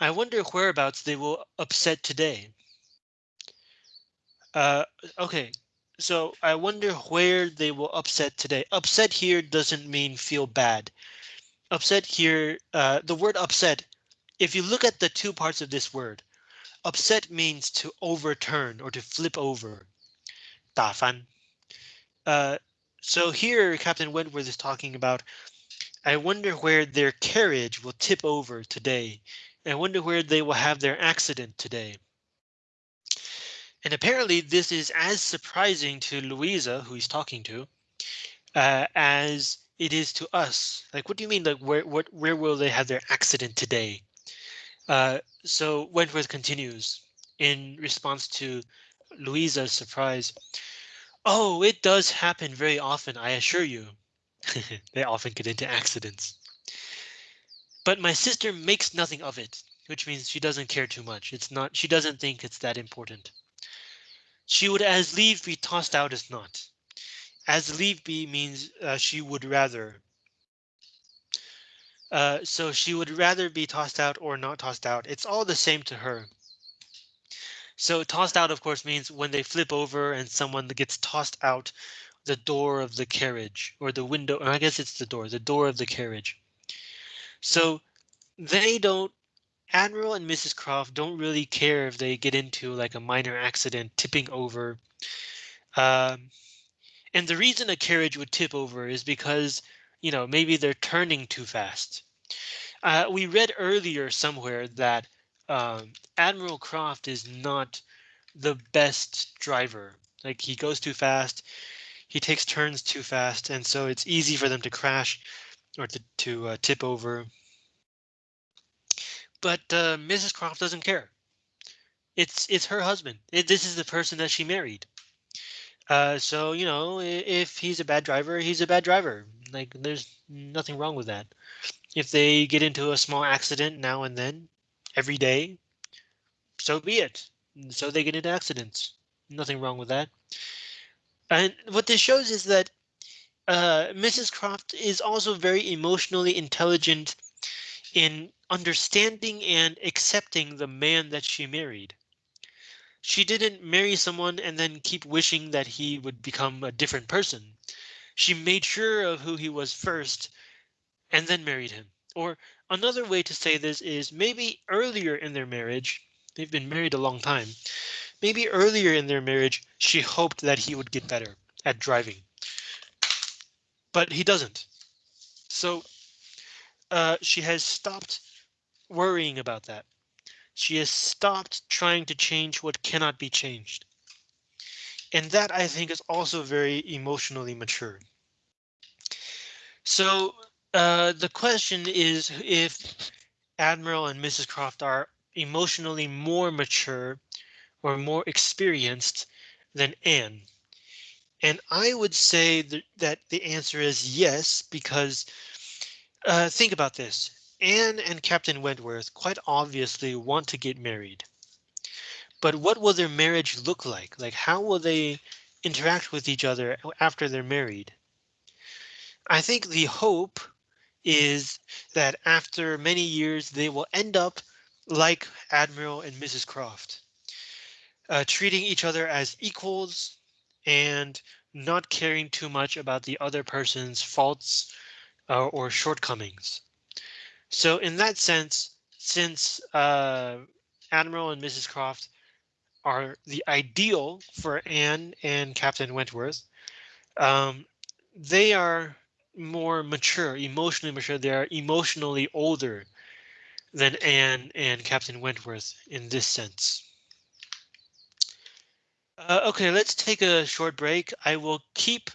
I wonder whereabouts they will upset today. Uh, okay, so I wonder where they will upset today. Upset here doesn't mean feel bad upset here, uh, the word upset, if you look at the two parts of this word, upset means to overturn or to flip over. Uh, so here Captain Wentworth is talking about, I wonder where their carriage will tip over today. I wonder where they will have their accident today. And apparently this is as surprising to Louisa, who he's talking to, uh, as it is to us. Like, what do you mean? Like, where, what, where will they have their accident today? Uh, so Wentworth continues in response to Louisa's surprise. Oh, it does happen very often, I assure you. they often get into accidents. But my sister makes nothing of it, which means she doesn't care too much. It's not, she doesn't think it's that important. She would as leave be tossed out as not as leave be means uh, she would rather. Uh, so she would rather be tossed out or not tossed out. It's all the same to her. So tossed out, of course, means when they flip over and someone gets tossed out the door of the carriage or the window, or I guess it's the door, the door of the carriage. So they don't, Admiral and Mrs. Croft don't really care if they get into like a minor accident, tipping over. Um, and the reason a carriage would tip over is because, you know, maybe they're turning too fast. Uh, we read earlier somewhere that um, Admiral Croft is not the best driver. Like he goes too fast, he takes turns too fast, and so it's easy for them to crash or to, to uh, tip over. But uh, Mrs. Croft doesn't care. It's it's her husband. It, this is the person that she married. Uh, so you know, if he's a bad driver, he's a bad driver. Like there's nothing wrong with that. If they get into a small accident now and then, every day, so be it. So they get into accidents. Nothing wrong with that. And what this shows is that uh, Mrs. Croft is also very emotionally intelligent in understanding and accepting the man that she married. She didn't marry someone and then keep wishing that he would become a different person. She made sure of who he was first and then married him. Or another way to say this is maybe earlier in their marriage, they've been married a long time. Maybe earlier in their marriage, she hoped that he would get better at driving. But he doesn't. So uh, she has stopped worrying about that. She has stopped trying to change what cannot be changed. And that I think is also very emotionally mature. So uh, the question is if Admiral and Mrs. Croft are emotionally more mature or more experienced than Anne. And I would say that, that the answer is yes, because uh, think about this. Anne and Captain Wentworth quite obviously want to get married. But what will their marriage look like? Like how will they interact with each other after they're married? I think the hope is that after many years they will end up like Admiral and Mrs. Croft, uh, treating each other as equals and not caring too much about the other person's faults uh, or shortcomings. So in that sense, since uh, Admiral and Mrs. Croft are the ideal for Anne and Captain Wentworth, um, they are more mature, emotionally mature. They are emotionally older than Anne and Captain Wentworth in this sense. Uh, okay, let's take a short break. I will keep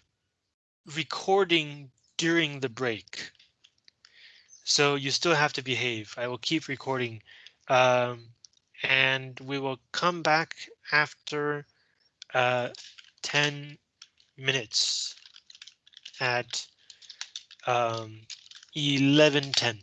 recording during the break. So you still have to behave. I will keep recording um, and we will come back after uh, 10 minutes at um, 11:10.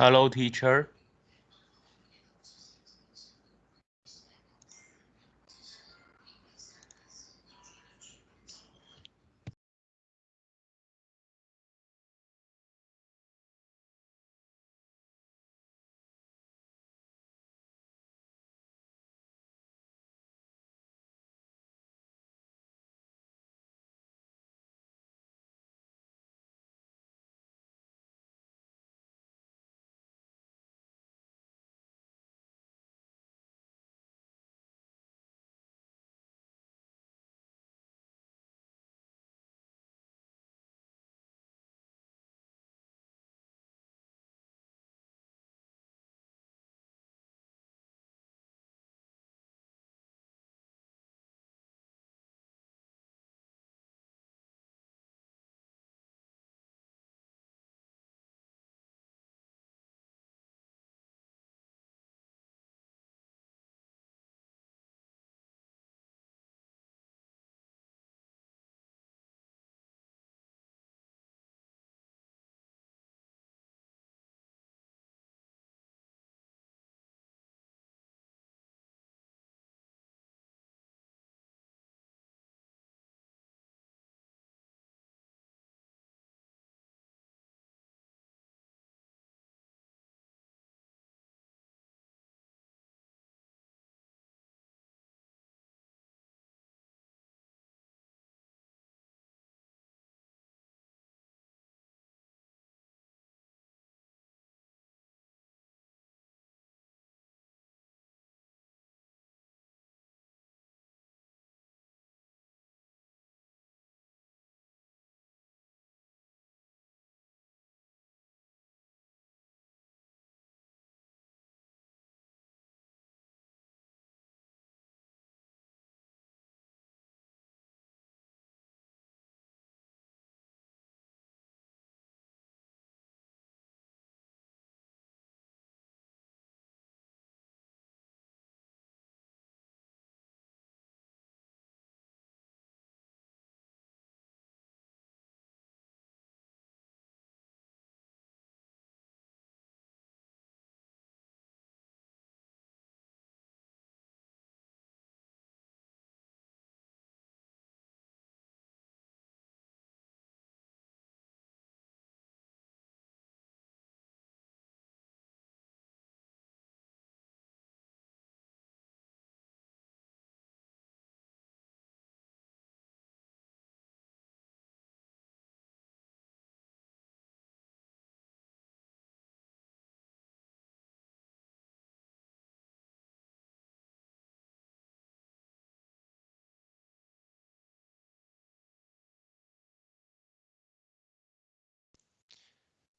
Hello, teacher.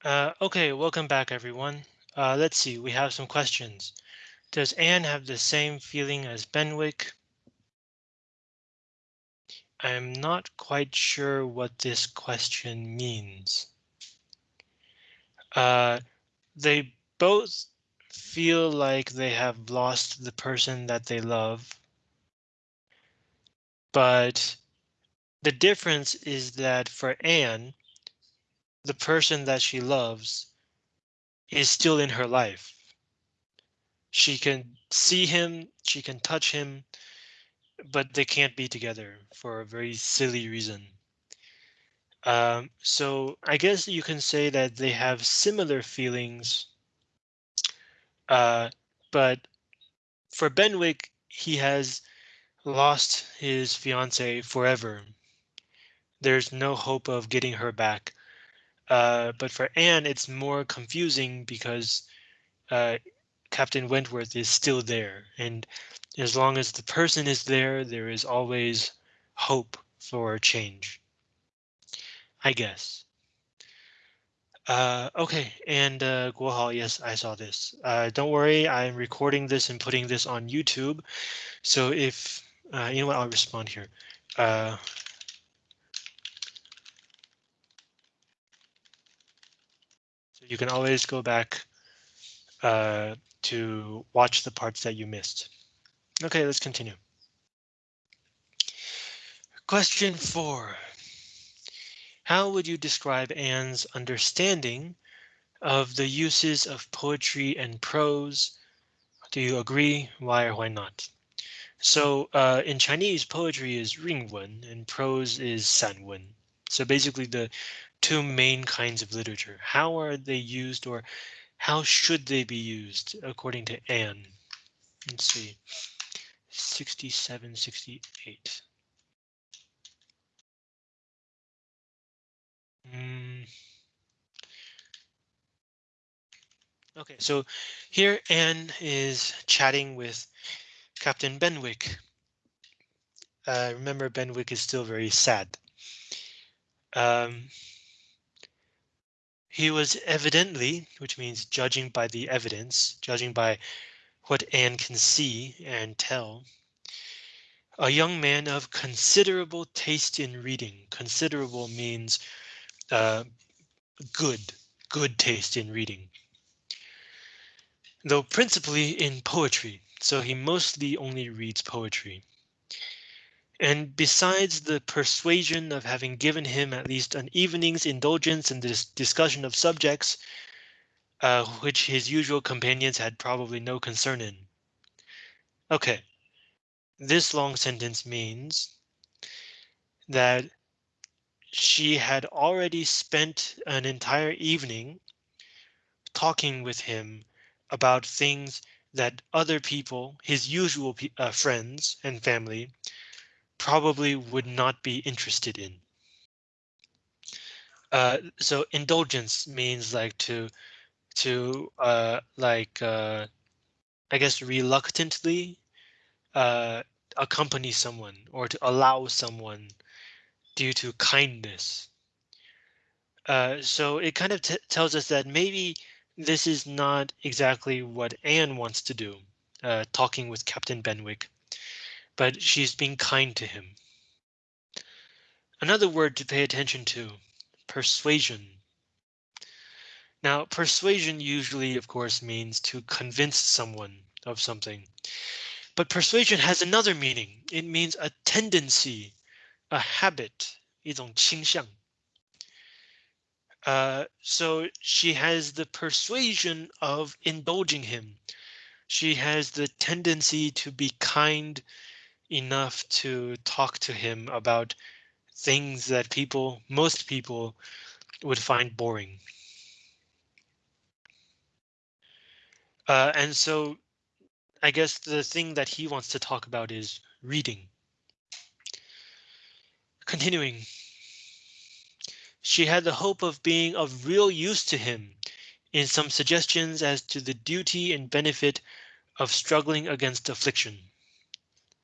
Uh, okay, welcome back everyone. Uh, let's see, we have some questions. Does Anne have the same feeling as Benwick? I'm not quite sure what this question means. Uh, they both feel like they have lost the person that they love. But the difference is that for Anne, the person that she loves is still in her life. She can see him, she can touch him, but they can't be together for a very silly reason. Um, so I guess you can say that they have similar feelings. Uh, but for Benwick, he has lost his fiance forever. There's no hope of getting her back. Uh, but for Anne, it's more confusing because uh, Captain Wentworth is still there. And as long as the person is there, there is always hope for change. I guess. Uh, okay, and uh, Guohao, yes, I saw this. Uh, don't worry, I'm recording this and putting this on YouTube. So if, uh, you know what, I'll respond here. Uh, you can always go back uh, to watch the parts that you missed. Okay, let's continue. Question four. How would you describe Anne's understanding of the uses of poetry and prose. Do you agree? Why or why not? So uh, in Chinese, poetry is ringwen and prose is sanwen. So basically the two main kinds of literature. How are they used or how should they be used according to Anne? Let's see, 67, 68. Mm. Okay, so here Anne is chatting with Captain Benwick. Uh, remember, Benwick is still very sad. Um, he was evidently, which means judging by the evidence, judging by what Anne can see and tell. A young man of considerable taste in reading. Considerable means uh, good, good taste in reading. Though principally in poetry, so he mostly only reads poetry. And besides the persuasion of having given him at least an evening's indulgence in this discussion of subjects, uh, which his usual companions had probably no concern in. OK, this long sentence means that she had already spent an entire evening talking with him about things that other people, his usual uh, friends and family, probably would not be interested in. Uh, so indulgence means like to to uh, like uh, I guess reluctantly uh, accompany someone or to allow someone due to kindness. Uh, so it kind of tells us that maybe this is not exactly what Anne wants to do, uh, talking with Captain Benwick but she's being kind to him. Another word to pay attention to, persuasion. Now, persuasion usually, of course, means to convince someone of something. But persuasion has another meaning. It means a tendency, a habit, 一种倾向. Uh, so she has the persuasion of indulging him. She has the tendency to be kind enough to talk to him about things that people, most people would find boring. Uh, and so I guess the thing that he wants to talk about is reading. Continuing. She had the hope of being of real use to him in some suggestions as to the duty and benefit of struggling against affliction.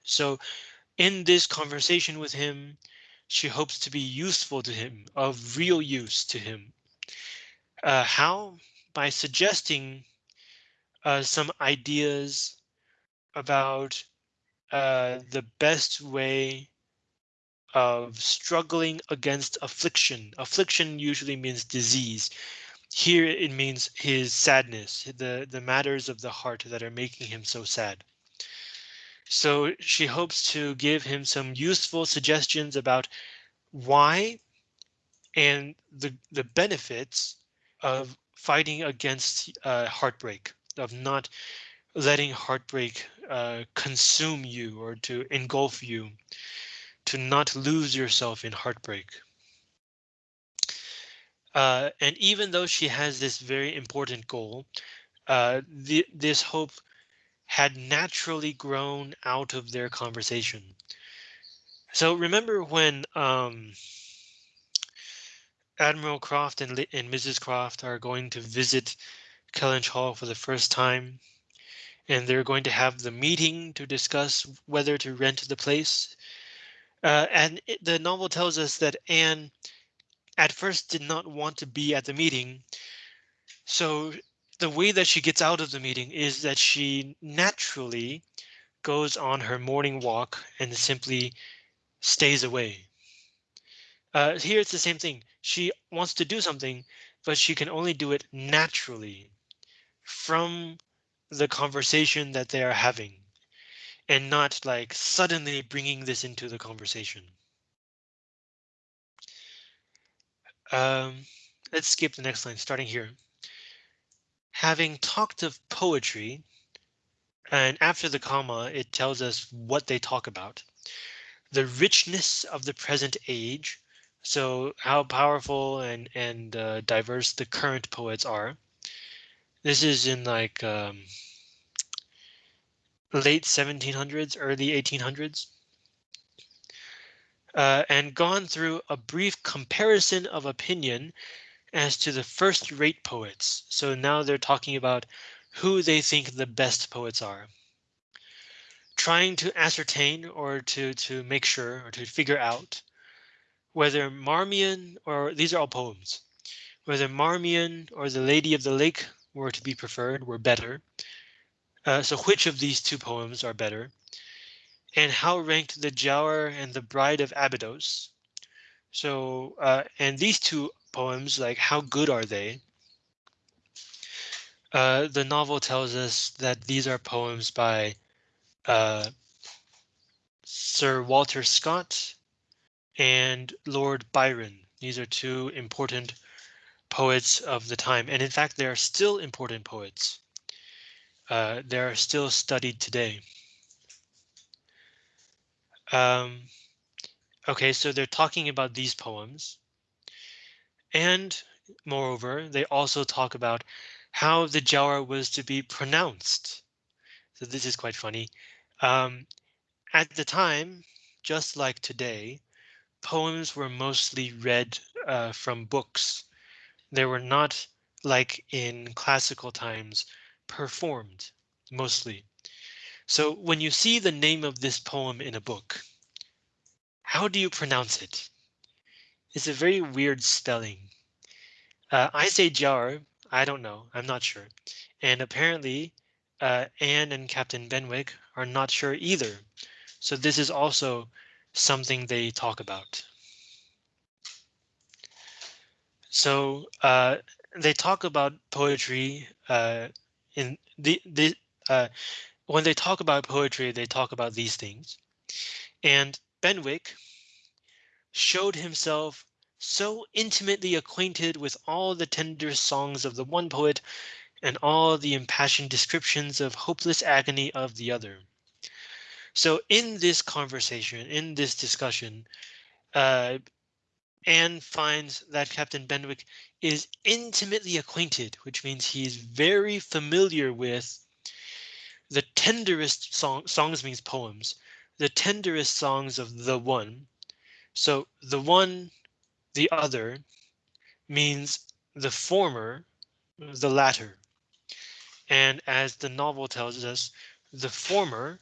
So in this conversation with him, she hopes to be useful to him, of real use to him. Uh, how? By suggesting uh, some ideas about uh, the best way of struggling against affliction. Affliction usually means disease. Here it means his sadness, the, the matters of the heart that are making him so sad. So she hopes to give him some useful suggestions about why and the, the benefits of fighting against uh, heartbreak, of not letting heartbreak uh, consume you or to engulf you, to not lose yourself in heartbreak. Uh, and even though she has this very important goal, uh, the, this hope had naturally grown out of their conversation. So remember when um, Admiral Croft and, and Mrs. Croft are going to visit Kellynch Hall for the first time, and they're going to have the meeting to discuss whether to rent the place. Uh, and it, the novel tells us that Anne at first did not want to be at the meeting. So the way that she gets out of the meeting is that she naturally goes on her morning walk and simply stays away. Uh, here it's the same thing. She wants to do something, but she can only do it naturally from the conversation that they are having and not like suddenly bringing this into the conversation. Um, let's skip the next line starting here. Having talked of poetry, and after the comma, it tells us what they talk about. The richness of the present age, so how powerful and and uh, diverse the current poets are. This is in like um, late 1700s, early 1800s. Uh, and gone through a brief comparison of opinion as to the first rate poets. So now they're talking about who they think the best poets are. Trying to ascertain or to, to make sure or to figure out whether Marmion or these are all poems, whether Marmion or the Lady of the Lake were to be preferred were better. Uh, so which of these two poems are better? And how ranked the Giaour and the Bride of Abydos? So, uh, and these two poems, like how good are they? Uh, the novel tells us that these are poems by uh, Sir Walter Scott and Lord Byron. These are two important poets of the time, and in fact, they are still important poets. Uh, they are still studied today. Um, okay, so they're talking about these poems. And moreover, they also talk about how the Giaour was to be pronounced. So this is quite funny. Um, at the time, just like today, poems were mostly read uh, from books. They were not like in classical times performed mostly. So when you see the name of this poem in a book, how do you pronounce it? It's a very weird spelling. Uh, I say jar. I don't know. I'm not sure. And apparently, uh, Anne and Captain Benwick are not sure either. So this is also something they talk about. So uh, they talk about poetry uh, in the the uh, when they talk about poetry, they talk about these things. And Benwick showed himself so intimately acquainted with all the tender songs of the one poet and all the impassioned descriptions of hopeless agony of the other. So in this conversation, in this discussion, uh, Anne finds that Captain Benwick is intimately acquainted, which means he's very familiar with the tenderest song, songs means poems, the tenderest songs of the one. So the one the other means the former, the latter. And as the novel tells us, the former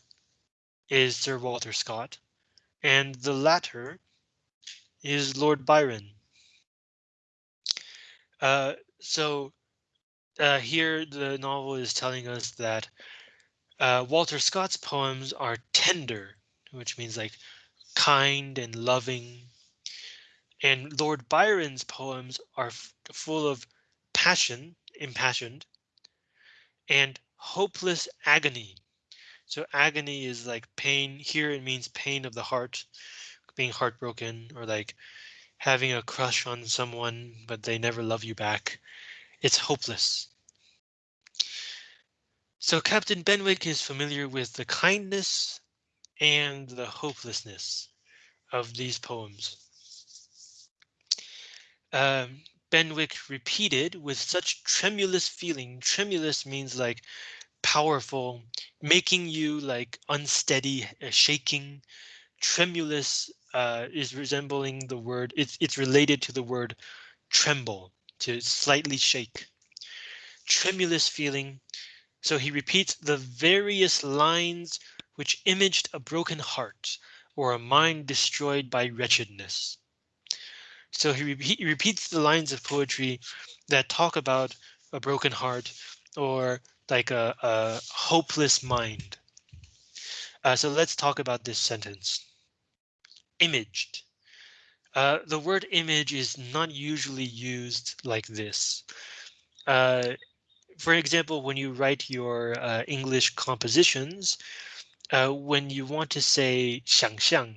is Sir Walter Scott, and the latter is Lord Byron. Uh, so uh, here the novel is telling us that uh, Walter Scott's poems are tender, which means like kind and loving and Lord Byron's poems are full of passion, impassioned, and hopeless agony. So agony is like pain. Here it means pain of the heart, being heartbroken, or like having a crush on someone, but they never love you back. It's hopeless. So Captain Benwick is familiar with the kindness and the hopelessness of these poems um, Benwick repeated with such tremulous feeling. Tremulous means like powerful, making you like unsteady, uh, shaking. Tremulous uh, is resembling the word. It's it's related to the word tremble, to slightly shake. Tremulous feeling. So he repeats the various lines which imaged a broken heart or a mind destroyed by wretchedness. So he, re he repeats the lines of poetry that talk about a broken heart or like a, a hopeless mind. Uh, so let's talk about this sentence. Imaged. Uh, the word image is not usually used like this. Uh, for example, when you write your uh, English compositions, uh, when you want to say 想象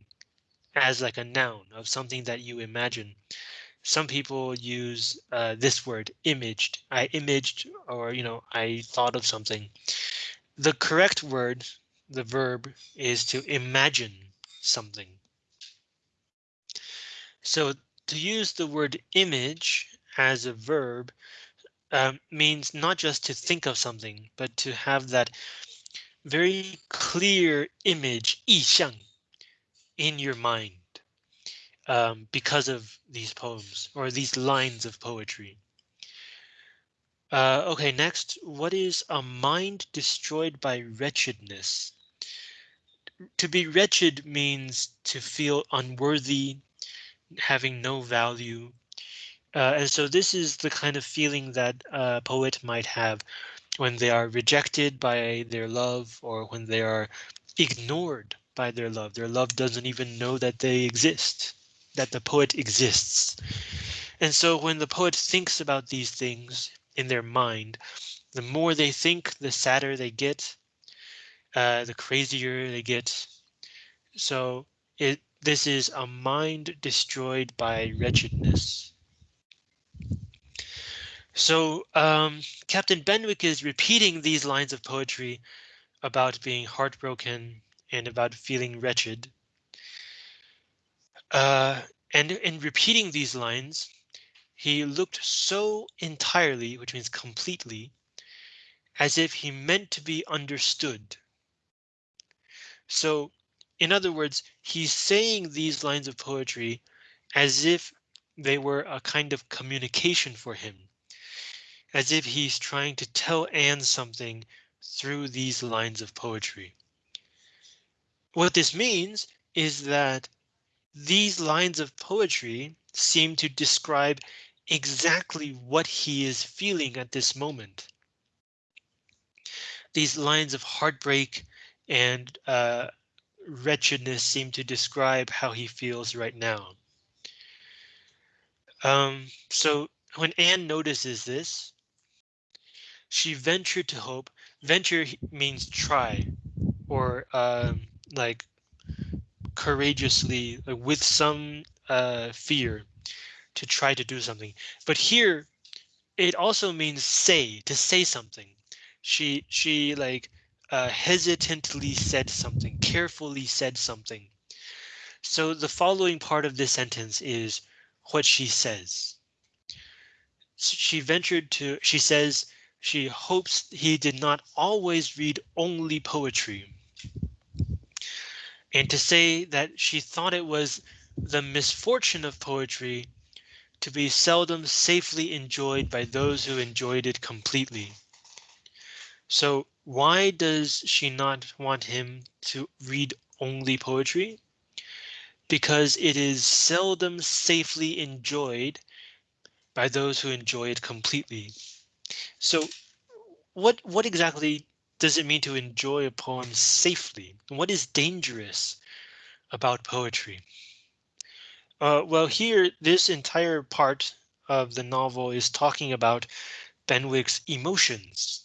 as like a noun of something that you imagine. some people use uh, this word imaged. I imaged or, you know, I thought of something. The correct word, the verb is to imagine something. So to use the word image as a verb um, means not just to think of something, but to have that very clear image, 意象, in your mind um, because of these poems or these lines of poetry. Uh, okay, next, what is a mind destroyed by wretchedness? To be wretched means to feel unworthy, having no value. Uh, and so this is the kind of feeling that a poet might have when they are rejected by their love or when they are ignored by their love. Their love doesn't even know that they exist, that the poet exists. And so when the poet thinks about these things in their mind, the more they think, the sadder they get, uh, the crazier they get. So it this is a mind destroyed by wretchedness. So um, Captain Benwick is repeating these lines of poetry about being heartbroken and about feeling wretched. Uh, and in repeating these lines, he looked so entirely, which means completely, as if he meant to be understood. So in other words, he's saying these lines of poetry as if they were a kind of communication for him, as if he's trying to tell Anne something through these lines of poetry. What this means is that these lines of poetry seem to describe exactly what he is feeling at this moment. These lines of heartbreak and uh, wretchedness seem to describe how he feels right now. Um, so when Anne notices this, she ventured to hope. Venture means try or um, like courageously like with some uh, fear to try to do something. But here it also means say to say something. She she like uh, hesitantly said something, carefully said something. So the following part of this sentence is what she says. She ventured to, she says, she hopes he did not always read only poetry. And to say that she thought it was the misfortune of poetry to be seldom safely enjoyed by those who enjoyed it completely. So why does she not want him to read only poetry? Because it is seldom safely enjoyed by those who enjoy it completely. So what what exactly does it mean to enjoy a poem safely? What is dangerous about poetry? Uh, well, here, this entire part of the novel is talking about Benwick's emotions.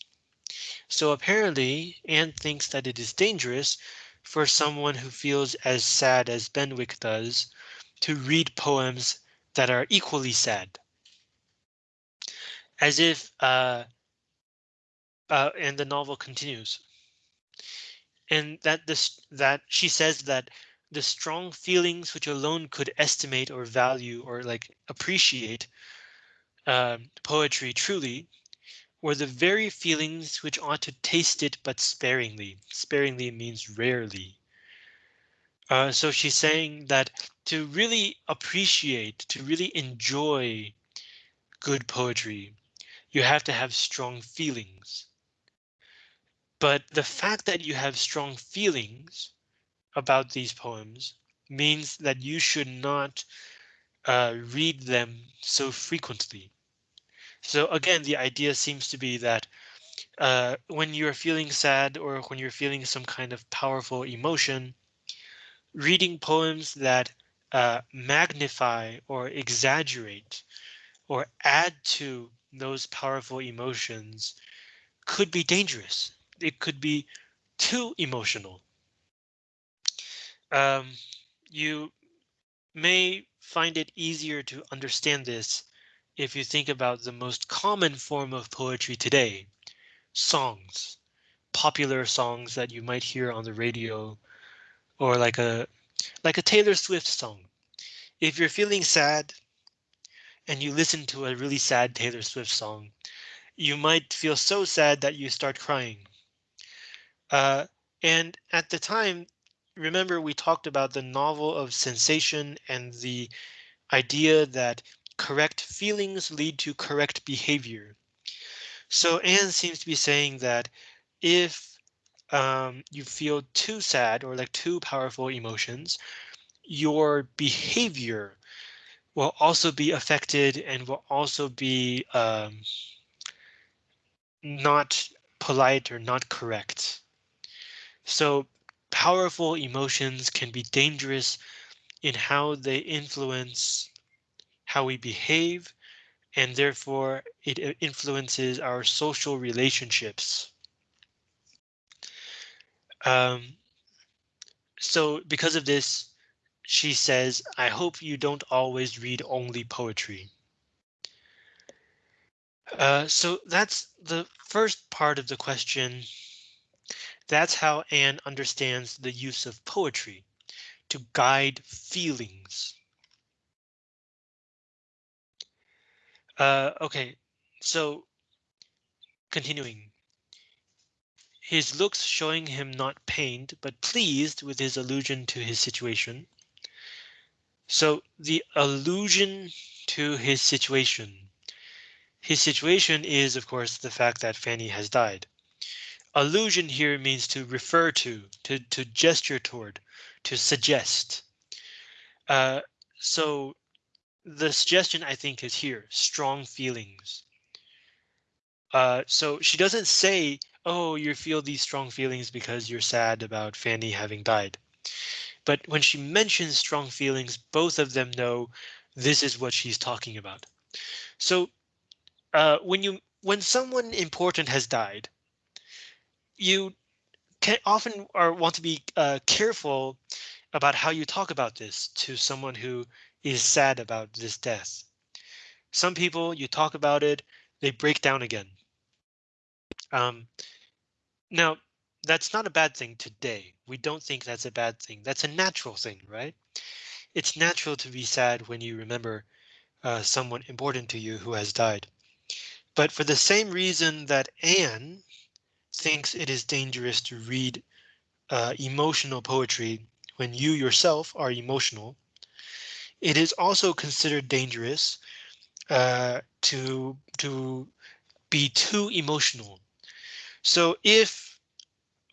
So apparently Anne thinks that it is dangerous for someone who feels as sad as Benwick does to read poems that are equally sad. As if, uh, uh, and the novel continues. And that this that she says that the strong feelings which alone could estimate or value or like appreciate um, poetry truly or the very feelings which ought to taste it but sparingly. Sparingly means rarely. Uh, so she's saying that to really appreciate, to really enjoy good poetry, you have to have strong feelings. But the fact that you have strong feelings about these poems means that you should not uh, read them so frequently. So again, the idea seems to be that uh, when you're feeling sad or when you're feeling some kind of powerful emotion, reading poems that uh, magnify or exaggerate or add to those powerful emotions could be dangerous. It could be too emotional. Um, you may find it easier to understand this if you think about the most common form of poetry today, songs, popular songs that you might hear on the radio or like a like a Taylor Swift song. If you're feeling sad and you listen to a really sad Taylor Swift song, you might feel so sad that you start crying. Uh, and at the time, remember we talked about the novel of sensation and the idea that correct feelings lead to correct behavior. So Anne seems to be saying that if um, you feel too sad or like too powerful emotions, your behavior will also be affected and will also be um, not polite or not correct. So powerful emotions can be dangerous in how they influence how we behave, and therefore it influences our social relationships. Um, so because of this, she says, I hope you don't always read only poetry. Uh, so that's the first part of the question that's how Anne understands the use of poetry to guide feelings. Uh, OK, so continuing. His looks showing him not pained, but pleased with his allusion to his situation. So the allusion to his situation. His situation is, of course, the fact that Fanny has died. Allusion here means to refer to, to, to gesture toward, to suggest. Uh, so the suggestion I think is here, strong feelings. Uh, so she doesn't say, oh, you feel these strong feelings because you're sad about Fanny having died. But when she mentions strong feelings, both of them know this is what she's talking about. So uh, when you when someone important has died, you can often or want to be uh, careful about how you talk about this to someone who is sad about this death. Some people you talk about it, they break down again. Um, now, that's not a bad thing today. We don't think that's a bad thing. That's a natural thing, right? It's natural to be sad when you remember uh, someone important to you who has died. But for the same reason that Anne thinks it is dangerous to read uh, emotional poetry when you yourself are emotional. It is also considered dangerous uh, to to be too emotional. So if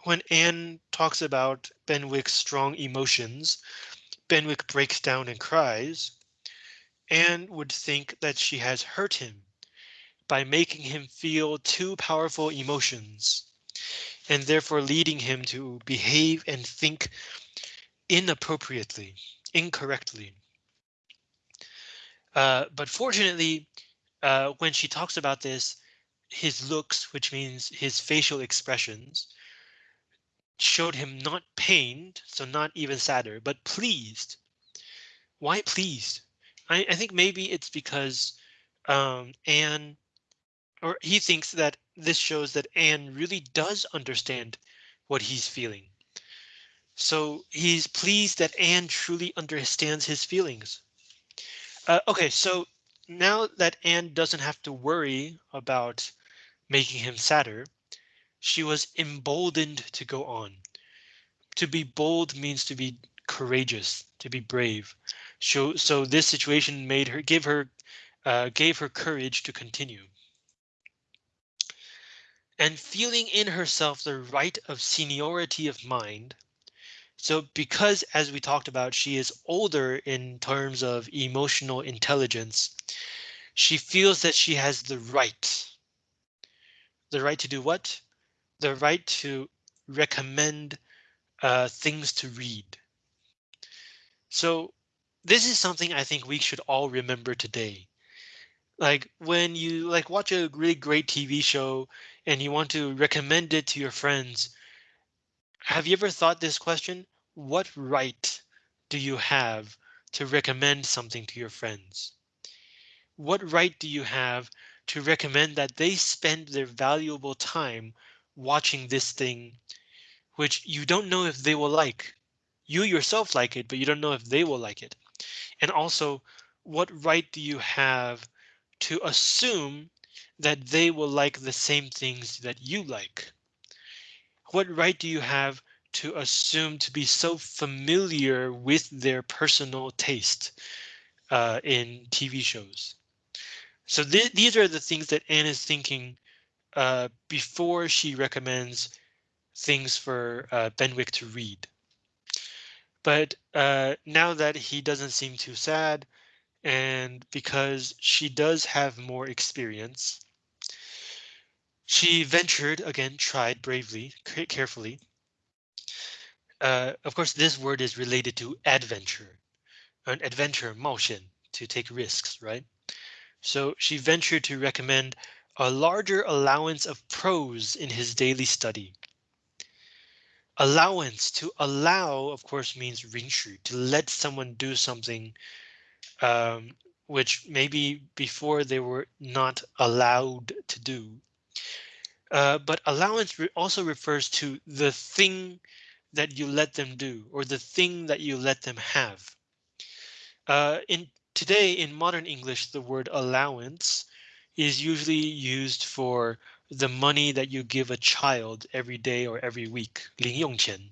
when Anne talks about Benwick's strong emotions, Benwick breaks down and cries, Anne would think that she has hurt him by making him feel too powerful emotions and therefore leading him to behave and think inappropriately, incorrectly. Uh, but fortunately, uh, when she talks about this, his looks, which means his facial expressions, showed him not pained, so not even sadder, but pleased. Why pleased? I, I think maybe it's because um, Anne or he thinks that this shows that Anne really does understand what he's feeling. So he's pleased that Anne truly understands his feelings. Uh, OK, so now that Anne doesn't have to worry about making him sadder, she was emboldened to go on. To be bold means to be courageous, to be brave. So, so this situation made her give her uh, gave her courage to continue and feeling in herself the right of seniority of mind. So because as we talked about, she is older in terms of emotional intelligence, she feels that she has the right. The right to do what? The right to recommend uh, things to read. So this is something I think we should all remember today like when you like watch a really great TV show and you want to recommend it to your friends. Have you ever thought this question? What right do you have to recommend something to your friends? What right do you have to recommend that they spend their valuable time watching this thing, which you don't know if they will like? You yourself like it, but you don't know if they will like it. And also, what right do you have to assume that they will like the same things that you like? What right do you have to assume to be so familiar with their personal taste uh, in TV shows? So th these are the things that Anne is thinking uh, before she recommends things for uh, Benwick to read. But uh, now that he doesn't seem too sad, and because she does have more experience, she ventured again, tried bravely, carefully. Uh, of course, this word is related to adventure, an adventure, 冒险, to take risks, right? So she ventured to recommend a larger allowance of prose in his daily study. Allowance to allow, of course, means 允许, to let someone do something um, which maybe before they were not allowed to do. Uh, but allowance re also refers to the thing that you let them do or the thing that you let them have. Uh, in today in modern English, the word allowance is usually used for the money that you give a child every day or every week, 零用钱.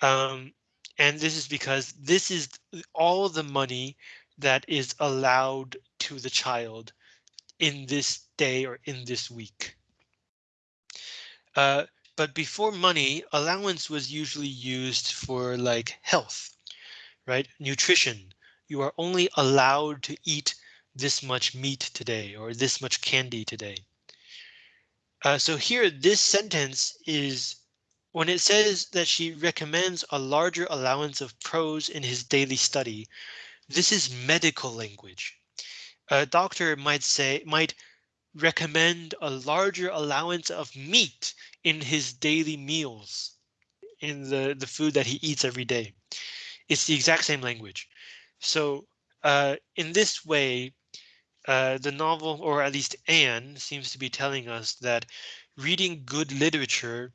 Um, and this is because this is all the money that is allowed to the child in this day or in this week. Uh, but before money, allowance was usually used for like health, right? Nutrition. You are only allowed to eat this much meat today or this much candy today. Uh, so here, this sentence is when it says that she recommends a larger allowance of prose in his daily study. This is medical language. A doctor might say might recommend a larger allowance of meat in his daily meals in the, the food that he eats every day. It's the exact same language. So uh, in this way, uh, the novel, or at least Anne, seems to be telling us that reading good literature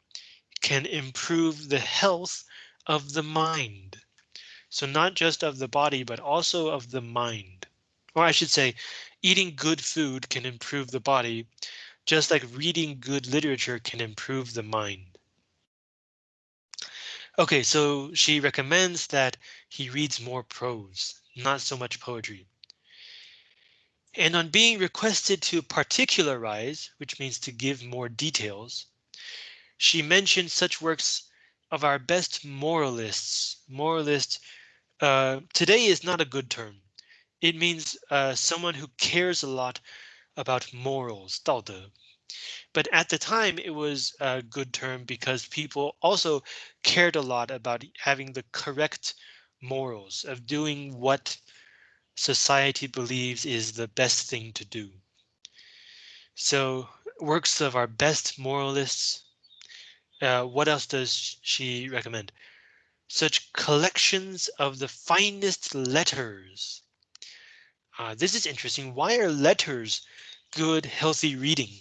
can improve the health of the mind. So not just of the body, but also of the mind. Or I should say, eating good food can improve the body, just like reading good literature can improve the mind. OK, so she recommends that he reads more prose, not so much poetry. And on being requested to particularize, which means to give more details, she mentioned such works of our best moralists. Moralist uh, today is not a good term. It means uh, someone who cares a lot about morals, 道德. But at the time, it was a good term because people also cared a lot about having the correct morals of doing what society believes is the best thing to do. So works of our best moralists. Uh, what else does she recommend? Such collections of the finest letters uh, this is interesting. Why are letters good, healthy reading?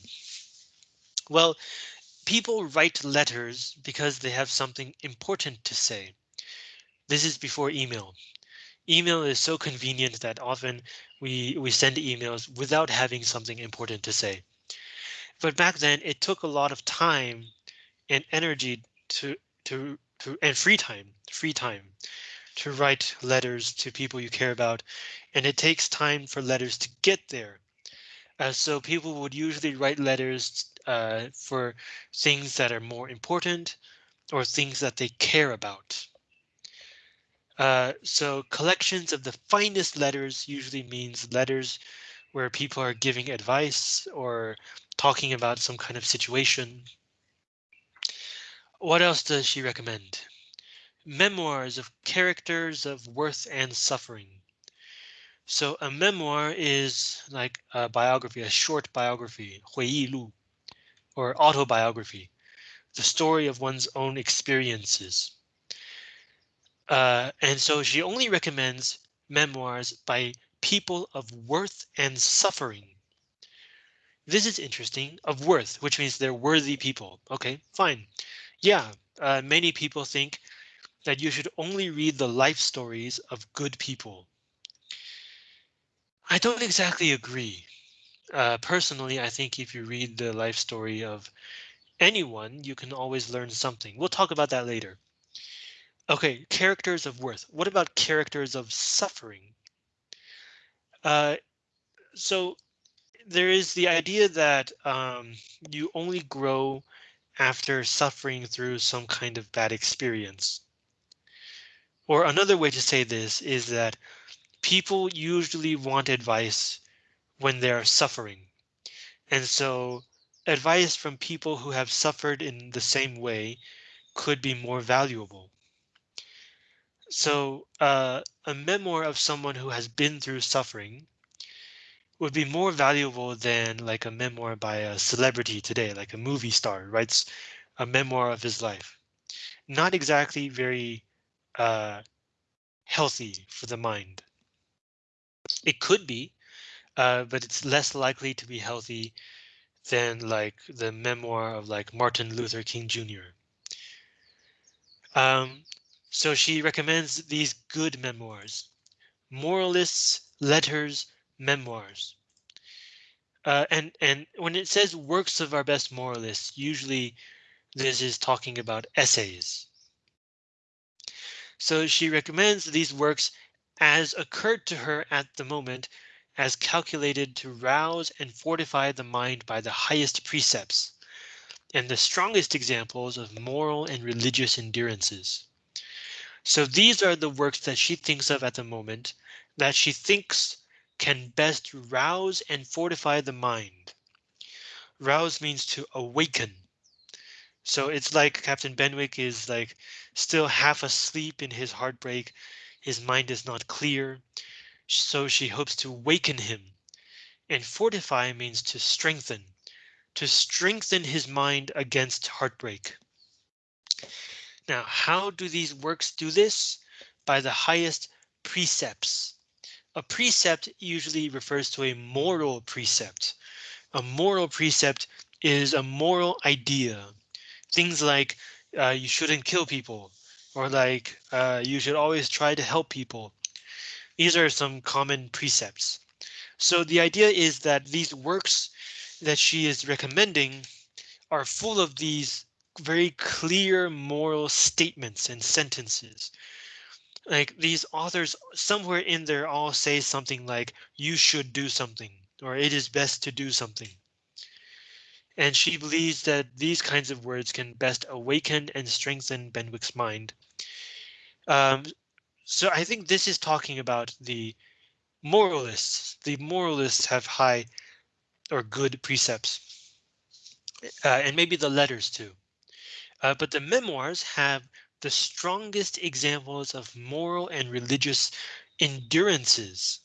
Well, people write letters because they have something important to say. This is before email. Email is so convenient that often we we send emails without having something important to say. But back then it took a lot of time and energy to to to and free time, free time to write letters to people you care about, and it takes time for letters to get there. Uh, so people would usually write letters uh, for things that are more important or things that they care about. Uh, so collections of the finest letters usually means letters where people are giving advice or talking about some kind of situation. What else does she recommend? memoirs of characters of worth and suffering. So a memoir is like a biography, a short biography, 回忆录, or autobiography, the story of one's own experiences. Uh, and so she only recommends memoirs by people of worth and suffering. This is interesting of worth, which means they're worthy people. OK, fine. Yeah, uh, many people think that you should only read the life stories of good people. I don't exactly agree. Uh, personally, I think if you read the life story of anyone, you can always learn something. We'll talk about that later. OK, characters of worth. What about characters of suffering? Uh, so there is the idea that um, you only grow after suffering through some kind of bad experience. Or another way to say this is that people usually want advice when they're suffering. And so advice from people who have suffered in the same way could be more valuable. So uh, a memoir of someone who has been through suffering would be more valuable than like a memoir by a celebrity today, like a movie star writes a memoir of his life. Not exactly very uh, healthy for the mind. It could be, uh, but it's less likely to be healthy than like the memoir of like Martin Luther King Jr. Um, so she recommends these good memoirs, moralists, letters, memoirs. Uh, and and when it says works of our best moralists, usually this is talking about essays. So she recommends these works as occurred to her at the moment as calculated to rouse and fortify the mind by the highest precepts and the strongest examples of moral and religious endurances. So these are the works that she thinks of at the moment that she thinks can best rouse and fortify the mind. Rouse means to awaken. So it's like Captain Benwick is like still half asleep in his heartbreak. His mind is not clear. So she hopes to waken him. And fortify means to strengthen, to strengthen his mind against heartbreak. Now, how do these works do this? By the highest precepts. A precept usually refers to a moral precept. A moral precept is a moral idea. Things like uh, you shouldn't kill people or like uh, you should always try to help people. These are some common precepts. So the idea is that these works that she is recommending are full of these very clear moral statements and sentences like these authors somewhere in there all say something like you should do something or it is best to do something. And she believes that these kinds of words can best awaken and strengthen Benwick's mind. Um, so I think this is talking about the moralists. The moralists have high or good precepts uh, and maybe the letters too. Uh, but the memoirs have the strongest examples of moral and religious endurances.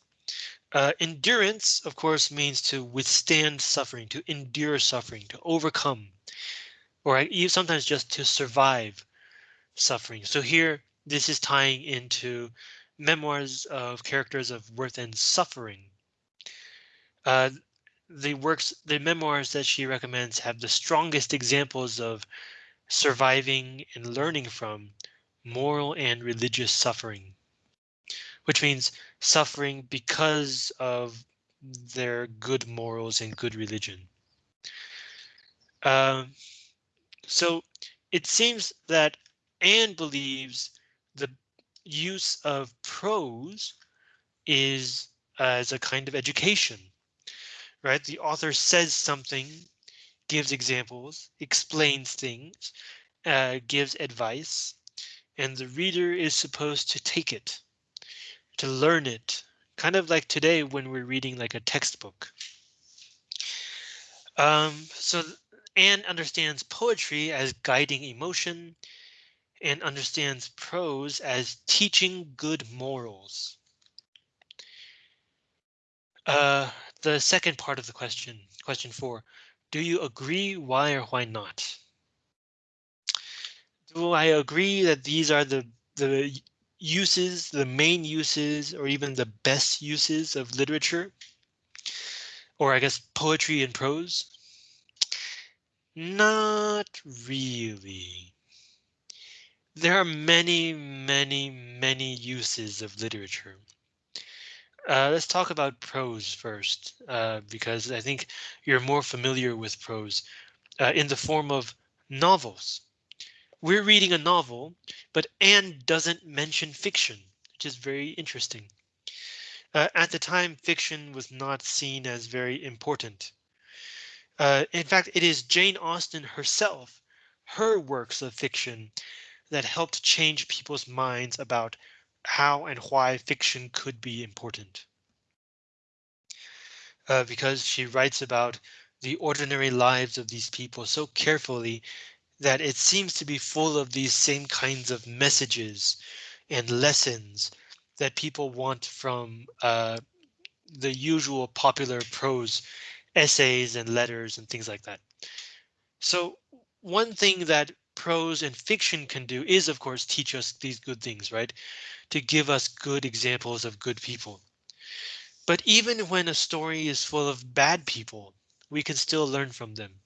Uh, endurance, of course, means to withstand suffering, to endure suffering, to overcome, or sometimes just to survive suffering. So here, this is tying into memoirs of characters of worth and suffering. Uh, the works, the memoirs that she recommends have the strongest examples of surviving and learning from moral and religious suffering, which means suffering because of their good morals and good religion. Uh, so it seems that Anne believes the use of prose is as a kind of education, right? The author says something gives examples, explains things, uh, gives advice, and the reader is supposed to take it, to learn it, kind of like today when we're reading like a textbook. Um, so Anne understands poetry as guiding emotion and understands prose as teaching good morals. Uh, the second part of the question, question four, do you agree? Why or why not? Do I agree that these are the the uses, the main uses, or even the best uses of literature? Or I guess poetry and prose? Not really. There are many, many, many uses of literature. Uh, let's talk about prose first, uh, because I think you're more familiar with prose uh, in the form of novels. We're reading a novel, but Anne doesn't mention fiction, which is very interesting. Uh, at the time, fiction was not seen as very important. Uh, in fact, it is Jane Austen herself, her works of fiction, that helped change people's minds about how and why fiction could be important. Uh, because she writes about the ordinary lives of these people so carefully that it seems to be full of these same kinds of messages and lessons that people want from uh, the usual popular prose essays and letters and things like that. So one thing that prose and fiction can do is, of course, teach us these good things, right? To give us good examples of good people. But even when a story is full of bad people, we can still learn from them,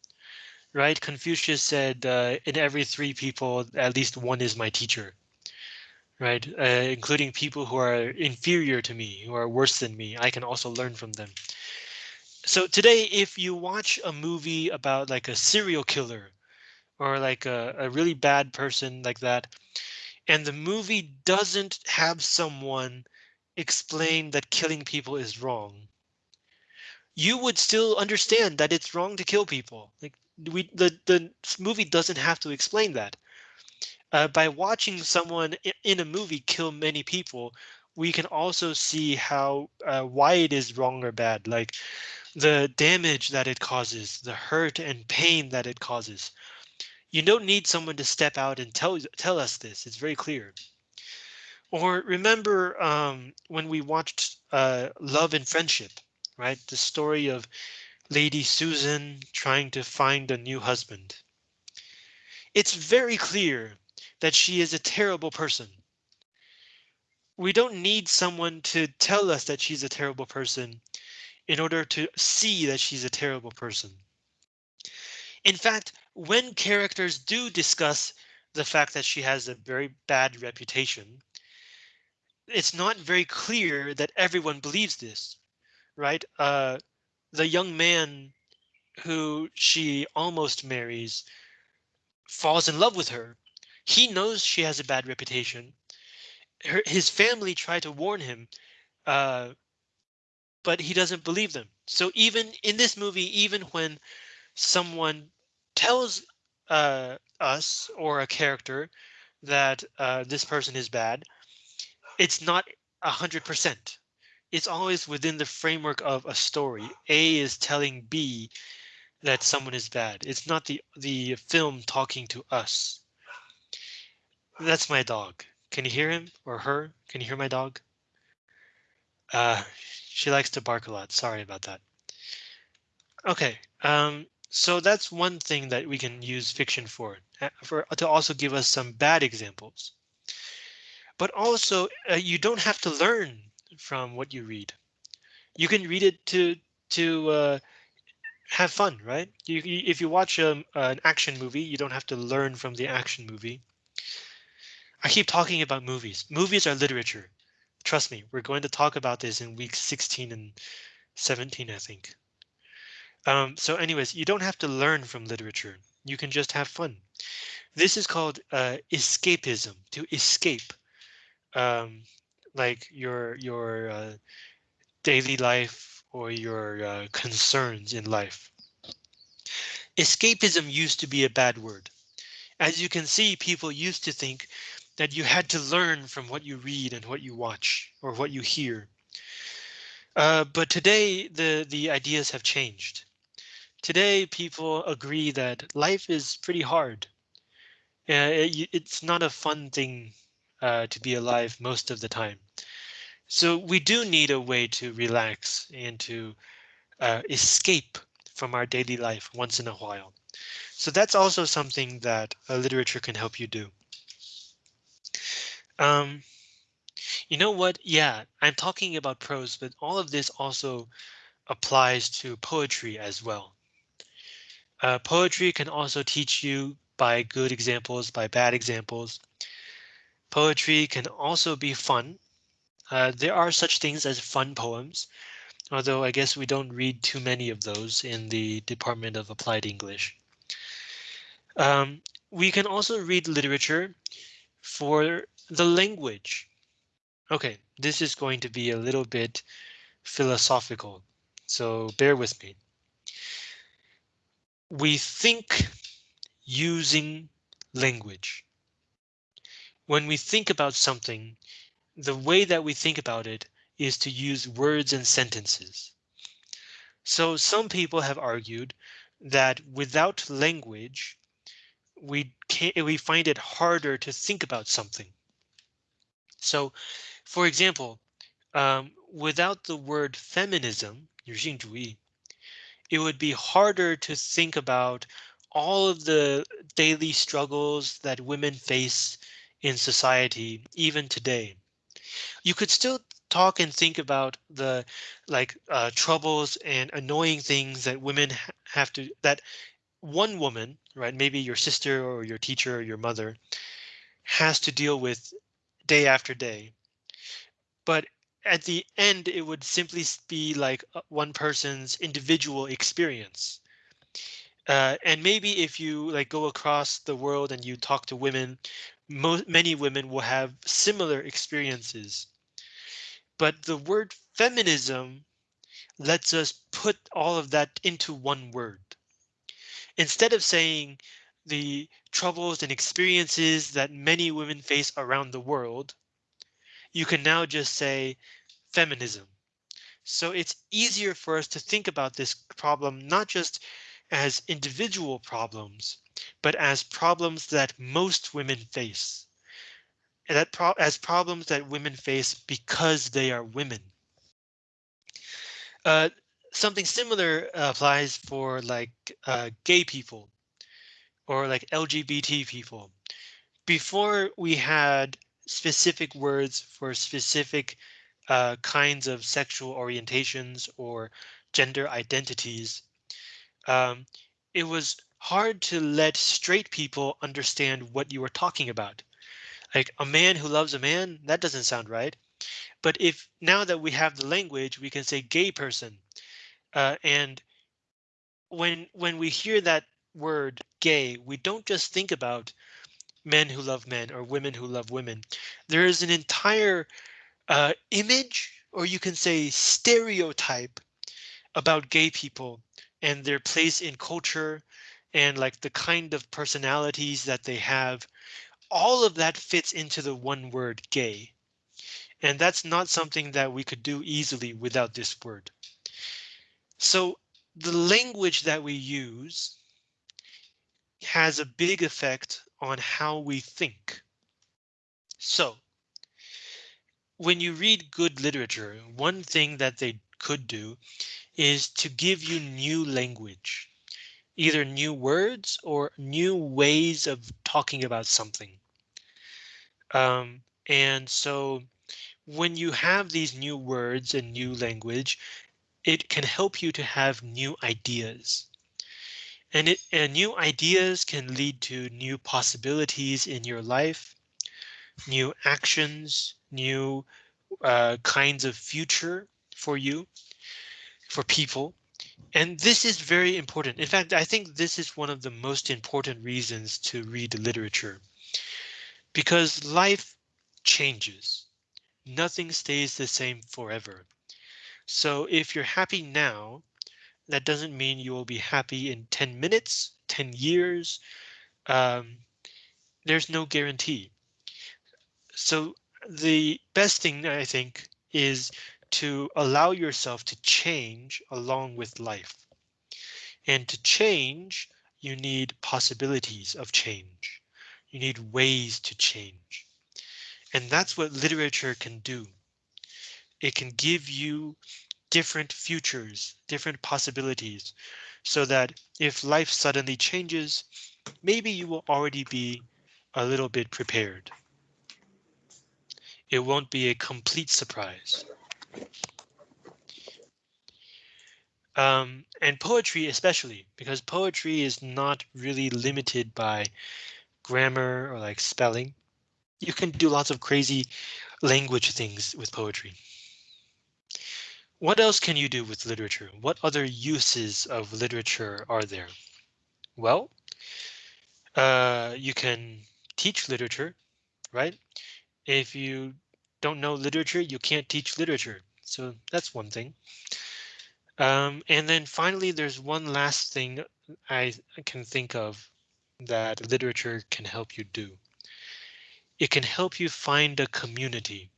right? Confucius said, uh, in every three people, at least one is my teacher, right? Uh, including people who are inferior to me, who are worse than me. I can also learn from them. So today, if you watch a movie about like a serial killer or like a, a really bad person like that. And the movie doesn't have someone explain that killing people is wrong. You would still understand that it's wrong to kill people. Like we, the the movie doesn't have to explain that. Uh, by watching someone in a movie kill many people, we can also see how uh, why it is wrong or bad, like the damage that it causes, the hurt and pain that it causes. You don't need someone to step out and tell tell us this. It's very clear. Or remember um, when we watched uh, Love and Friendship, right? The story of Lady Susan trying to find a new husband. It's very clear that she is a terrible person. We don't need someone to tell us that she's a terrible person in order to see that she's a terrible person. In fact, when characters do discuss the fact that she has a very bad reputation, it's not very clear that everyone believes this, right? Uh, the young man who she almost marries falls in love with her. He knows she has a bad reputation. Her, his family try to warn him, uh, but he doesn't believe them. So even in this movie, even when someone tells uh, us or a character that uh, this person is bad, it's not a hundred percent. It's always within the framework of a story. A is telling B that someone is bad. It's not the the film talking to us. That's my dog. Can you hear him or her? Can you hear my dog? Uh, she likes to bark a lot. Sorry about that. Okay, um, so that's one thing that we can use fiction for, uh, for to also give us some bad examples. But also, uh, you don't have to learn from what you read. You can read it to to uh, have fun, right? You, you, if you watch um, an action movie, you don't have to learn from the action movie. I keep talking about movies. Movies are literature. Trust me, we're going to talk about this in week 16 and 17, I think. Um, so anyways, you don't have to learn from literature. You can just have fun. This is called uh, escapism, to escape um, like your your uh, daily life or your uh, concerns in life. Escapism used to be a bad word. As you can see, people used to think that you had to learn from what you read and what you watch or what you hear. Uh, but today the the ideas have changed. Today, people agree that life is pretty hard. Uh, it, it's not a fun thing uh, to be alive most of the time. So we do need a way to relax and to uh, escape from our daily life once in a while. So that's also something that literature can help you do. Um, You know what? Yeah, I'm talking about prose, but all of this also applies to poetry as well. Uh, poetry can also teach you by good examples, by bad examples. Poetry can also be fun. Uh, there are such things as fun poems, although I guess we don't read too many of those in the Department of Applied English. Um, we can also read literature for the language. OK, this is going to be a little bit philosophical, so bear with me We think using language. When we think about something, the way that we think about it is to use words and sentences. So some people have argued that without language, we can't we find it harder to think about something. So, for example, um, without the word feminism, 女性主义, it would be harder to think about all of the daily struggles that women face in society, even today. You could still talk and think about the like uh, troubles and annoying things that women have to that one woman, right? Maybe your sister or your teacher or your mother has to deal with day after day. But at the end, it would simply be like uh, one person's individual experience. Uh, and maybe if you like go across the world and you talk to women, many women will have similar experiences. But the word feminism lets us put all of that into one word. Instead of saying the troubles and experiences that many women face around the world, you can now just say feminism. So it's easier for us to think about this problem not just as individual problems, but as problems that most women face. And that pro as problems that women face because they are women. Uh, something similar applies for like uh, gay people or like LGBT people. Before we had specific words for specific uh, kinds of sexual orientations or gender identities, um, it was hard to let straight people understand what you were talking about. Like a man who loves a man, that doesn't sound right. But if now that we have the language, we can say gay person. Uh, and when when we hear that word gay, we don't just think about men who love men or women who love women. There is an entire uh, image, or you can say stereotype about gay people and their place in culture and like the kind of personalities that they have. All of that fits into the one word gay. And that's not something that we could do easily without this word. So the language that we use has a big effect on how we think. So when you read good literature, one thing that they could do is to give you new language, either new words or new ways of talking about something. Um, and so when you have these new words and new language, it can help you to have new ideas. And, it, and new ideas can lead to new possibilities in your life, new actions, new uh, kinds of future for you, for people. And this is very important. In fact, I think this is one of the most important reasons to read literature. Because life changes. Nothing stays the same forever. So if you're happy now, that doesn't mean you will be happy in 10 minutes, 10 years. Um, there's no guarantee. So the best thing I think is to allow yourself to change along with life. And to change, you need possibilities of change. You need ways to change. And that's what literature can do. It can give you different futures, different possibilities, so that if life suddenly changes, maybe you will already be a little bit prepared. it won't be a complete surprise. Um, and poetry especially, because poetry is not really limited by grammar or like spelling. You can do lots of crazy language things with poetry. What else can you do with literature? What other uses of literature are there? Well, uh, you can teach literature, right? If you don't know literature, you can't teach literature. So that's one thing. Um, and then finally, there's one last thing I can think of that literature can help you do. It can help you find a community.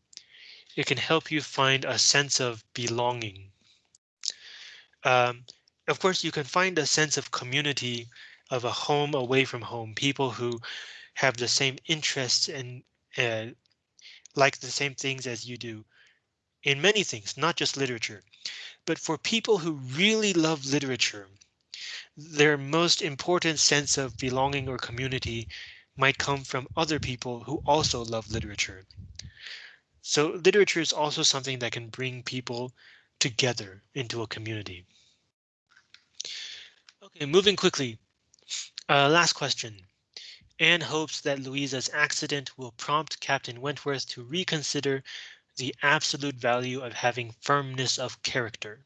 It can help you find a sense of belonging. Um, of course, you can find a sense of community of a home away from home, people who have the same interests and uh, like the same things as you do in many things, not just literature. But for people who really love literature, their most important sense of belonging or community might come from other people who also love literature. So literature is also something that can bring people together into a community. Okay, moving quickly. Uh, last question. Anne hopes that Louisa's accident will prompt Captain Wentworth to reconsider the absolute value of having firmness of character.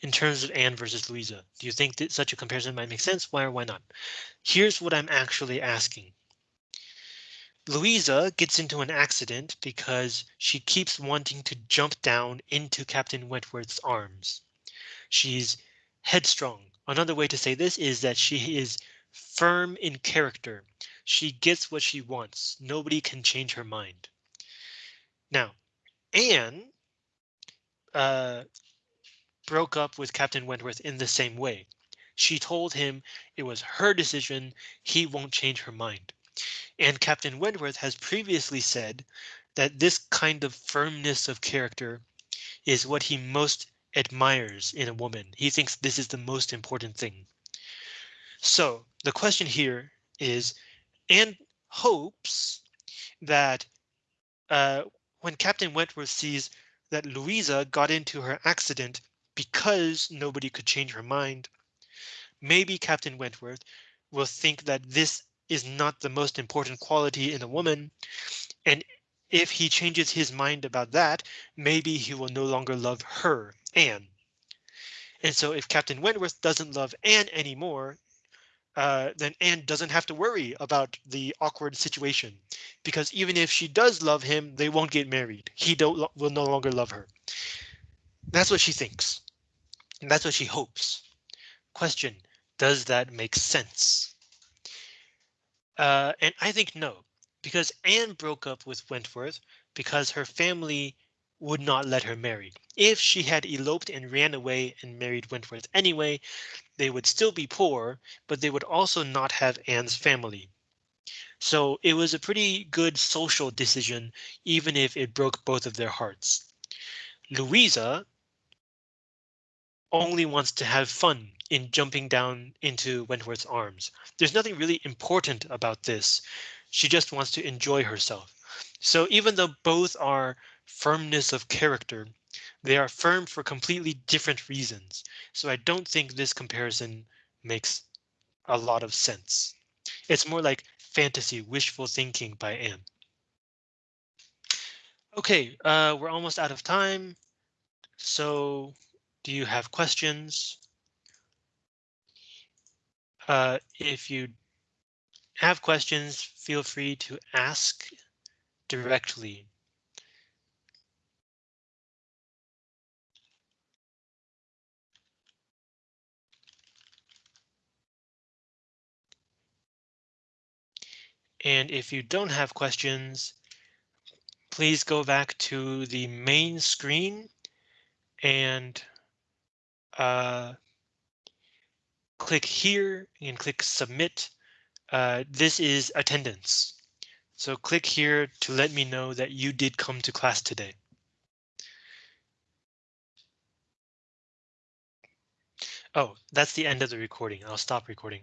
In terms of Anne versus Louisa, do you think that such a comparison might make sense? Why or why not? Here's what I'm actually asking. Louisa gets into an accident because she keeps wanting to jump down into Captain Wentworth's arms. She's headstrong. Another way to say this is that she is firm in character. She gets what she wants. Nobody can change her mind. Now, Anne uh, broke up with Captain Wentworth in the same way. She told him it was her decision. He won't change her mind. And Captain Wentworth has previously said that this kind of firmness of character is what he most admires in a woman. He thinks this is the most important thing. So the question here is, Anne hopes that uh, when Captain Wentworth sees that Louisa got into her accident because nobody could change her mind, maybe Captain Wentworth will think that this is not the most important quality in a woman. And if he changes his mind about that, maybe he will no longer love her, Anne. And so if Captain Wentworth doesn't love Anne anymore, uh, then Anne doesn't have to worry about the awkward situation because even if she does love him, they won't get married. He don't will no longer love her. That's what she thinks. And that's what she hopes. Question, does that make sense? Uh, and I think no, because Anne broke up with Wentworth because her family would not let her marry. If she had eloped and ran away and married Wentworth anyway, they would still be poor, but they would also not have Anne's family. So it was a pretty good social decision, even if it broke both of their hearts. Louisa only wants to have fun in jumping down into Wentworth's arms. There's nothing really important about this. She just wants to enjoy herself. So even though both are firmness of character, they are firm for completely different reasons. So I don't think this comparison makes a lot of sense. It's more like fantasy wishful thinking by Anne. OK, uh, we're almost out of time. So do you have questions? Uh, if you have questions, feel free to ask directly. And if you don't have questions, please go back to the main screen and uh, click here and click submit. Uh, this is attendance. So click here to let me know that you did come to class today. Oh, that's the end of the recording. I'll stop recording.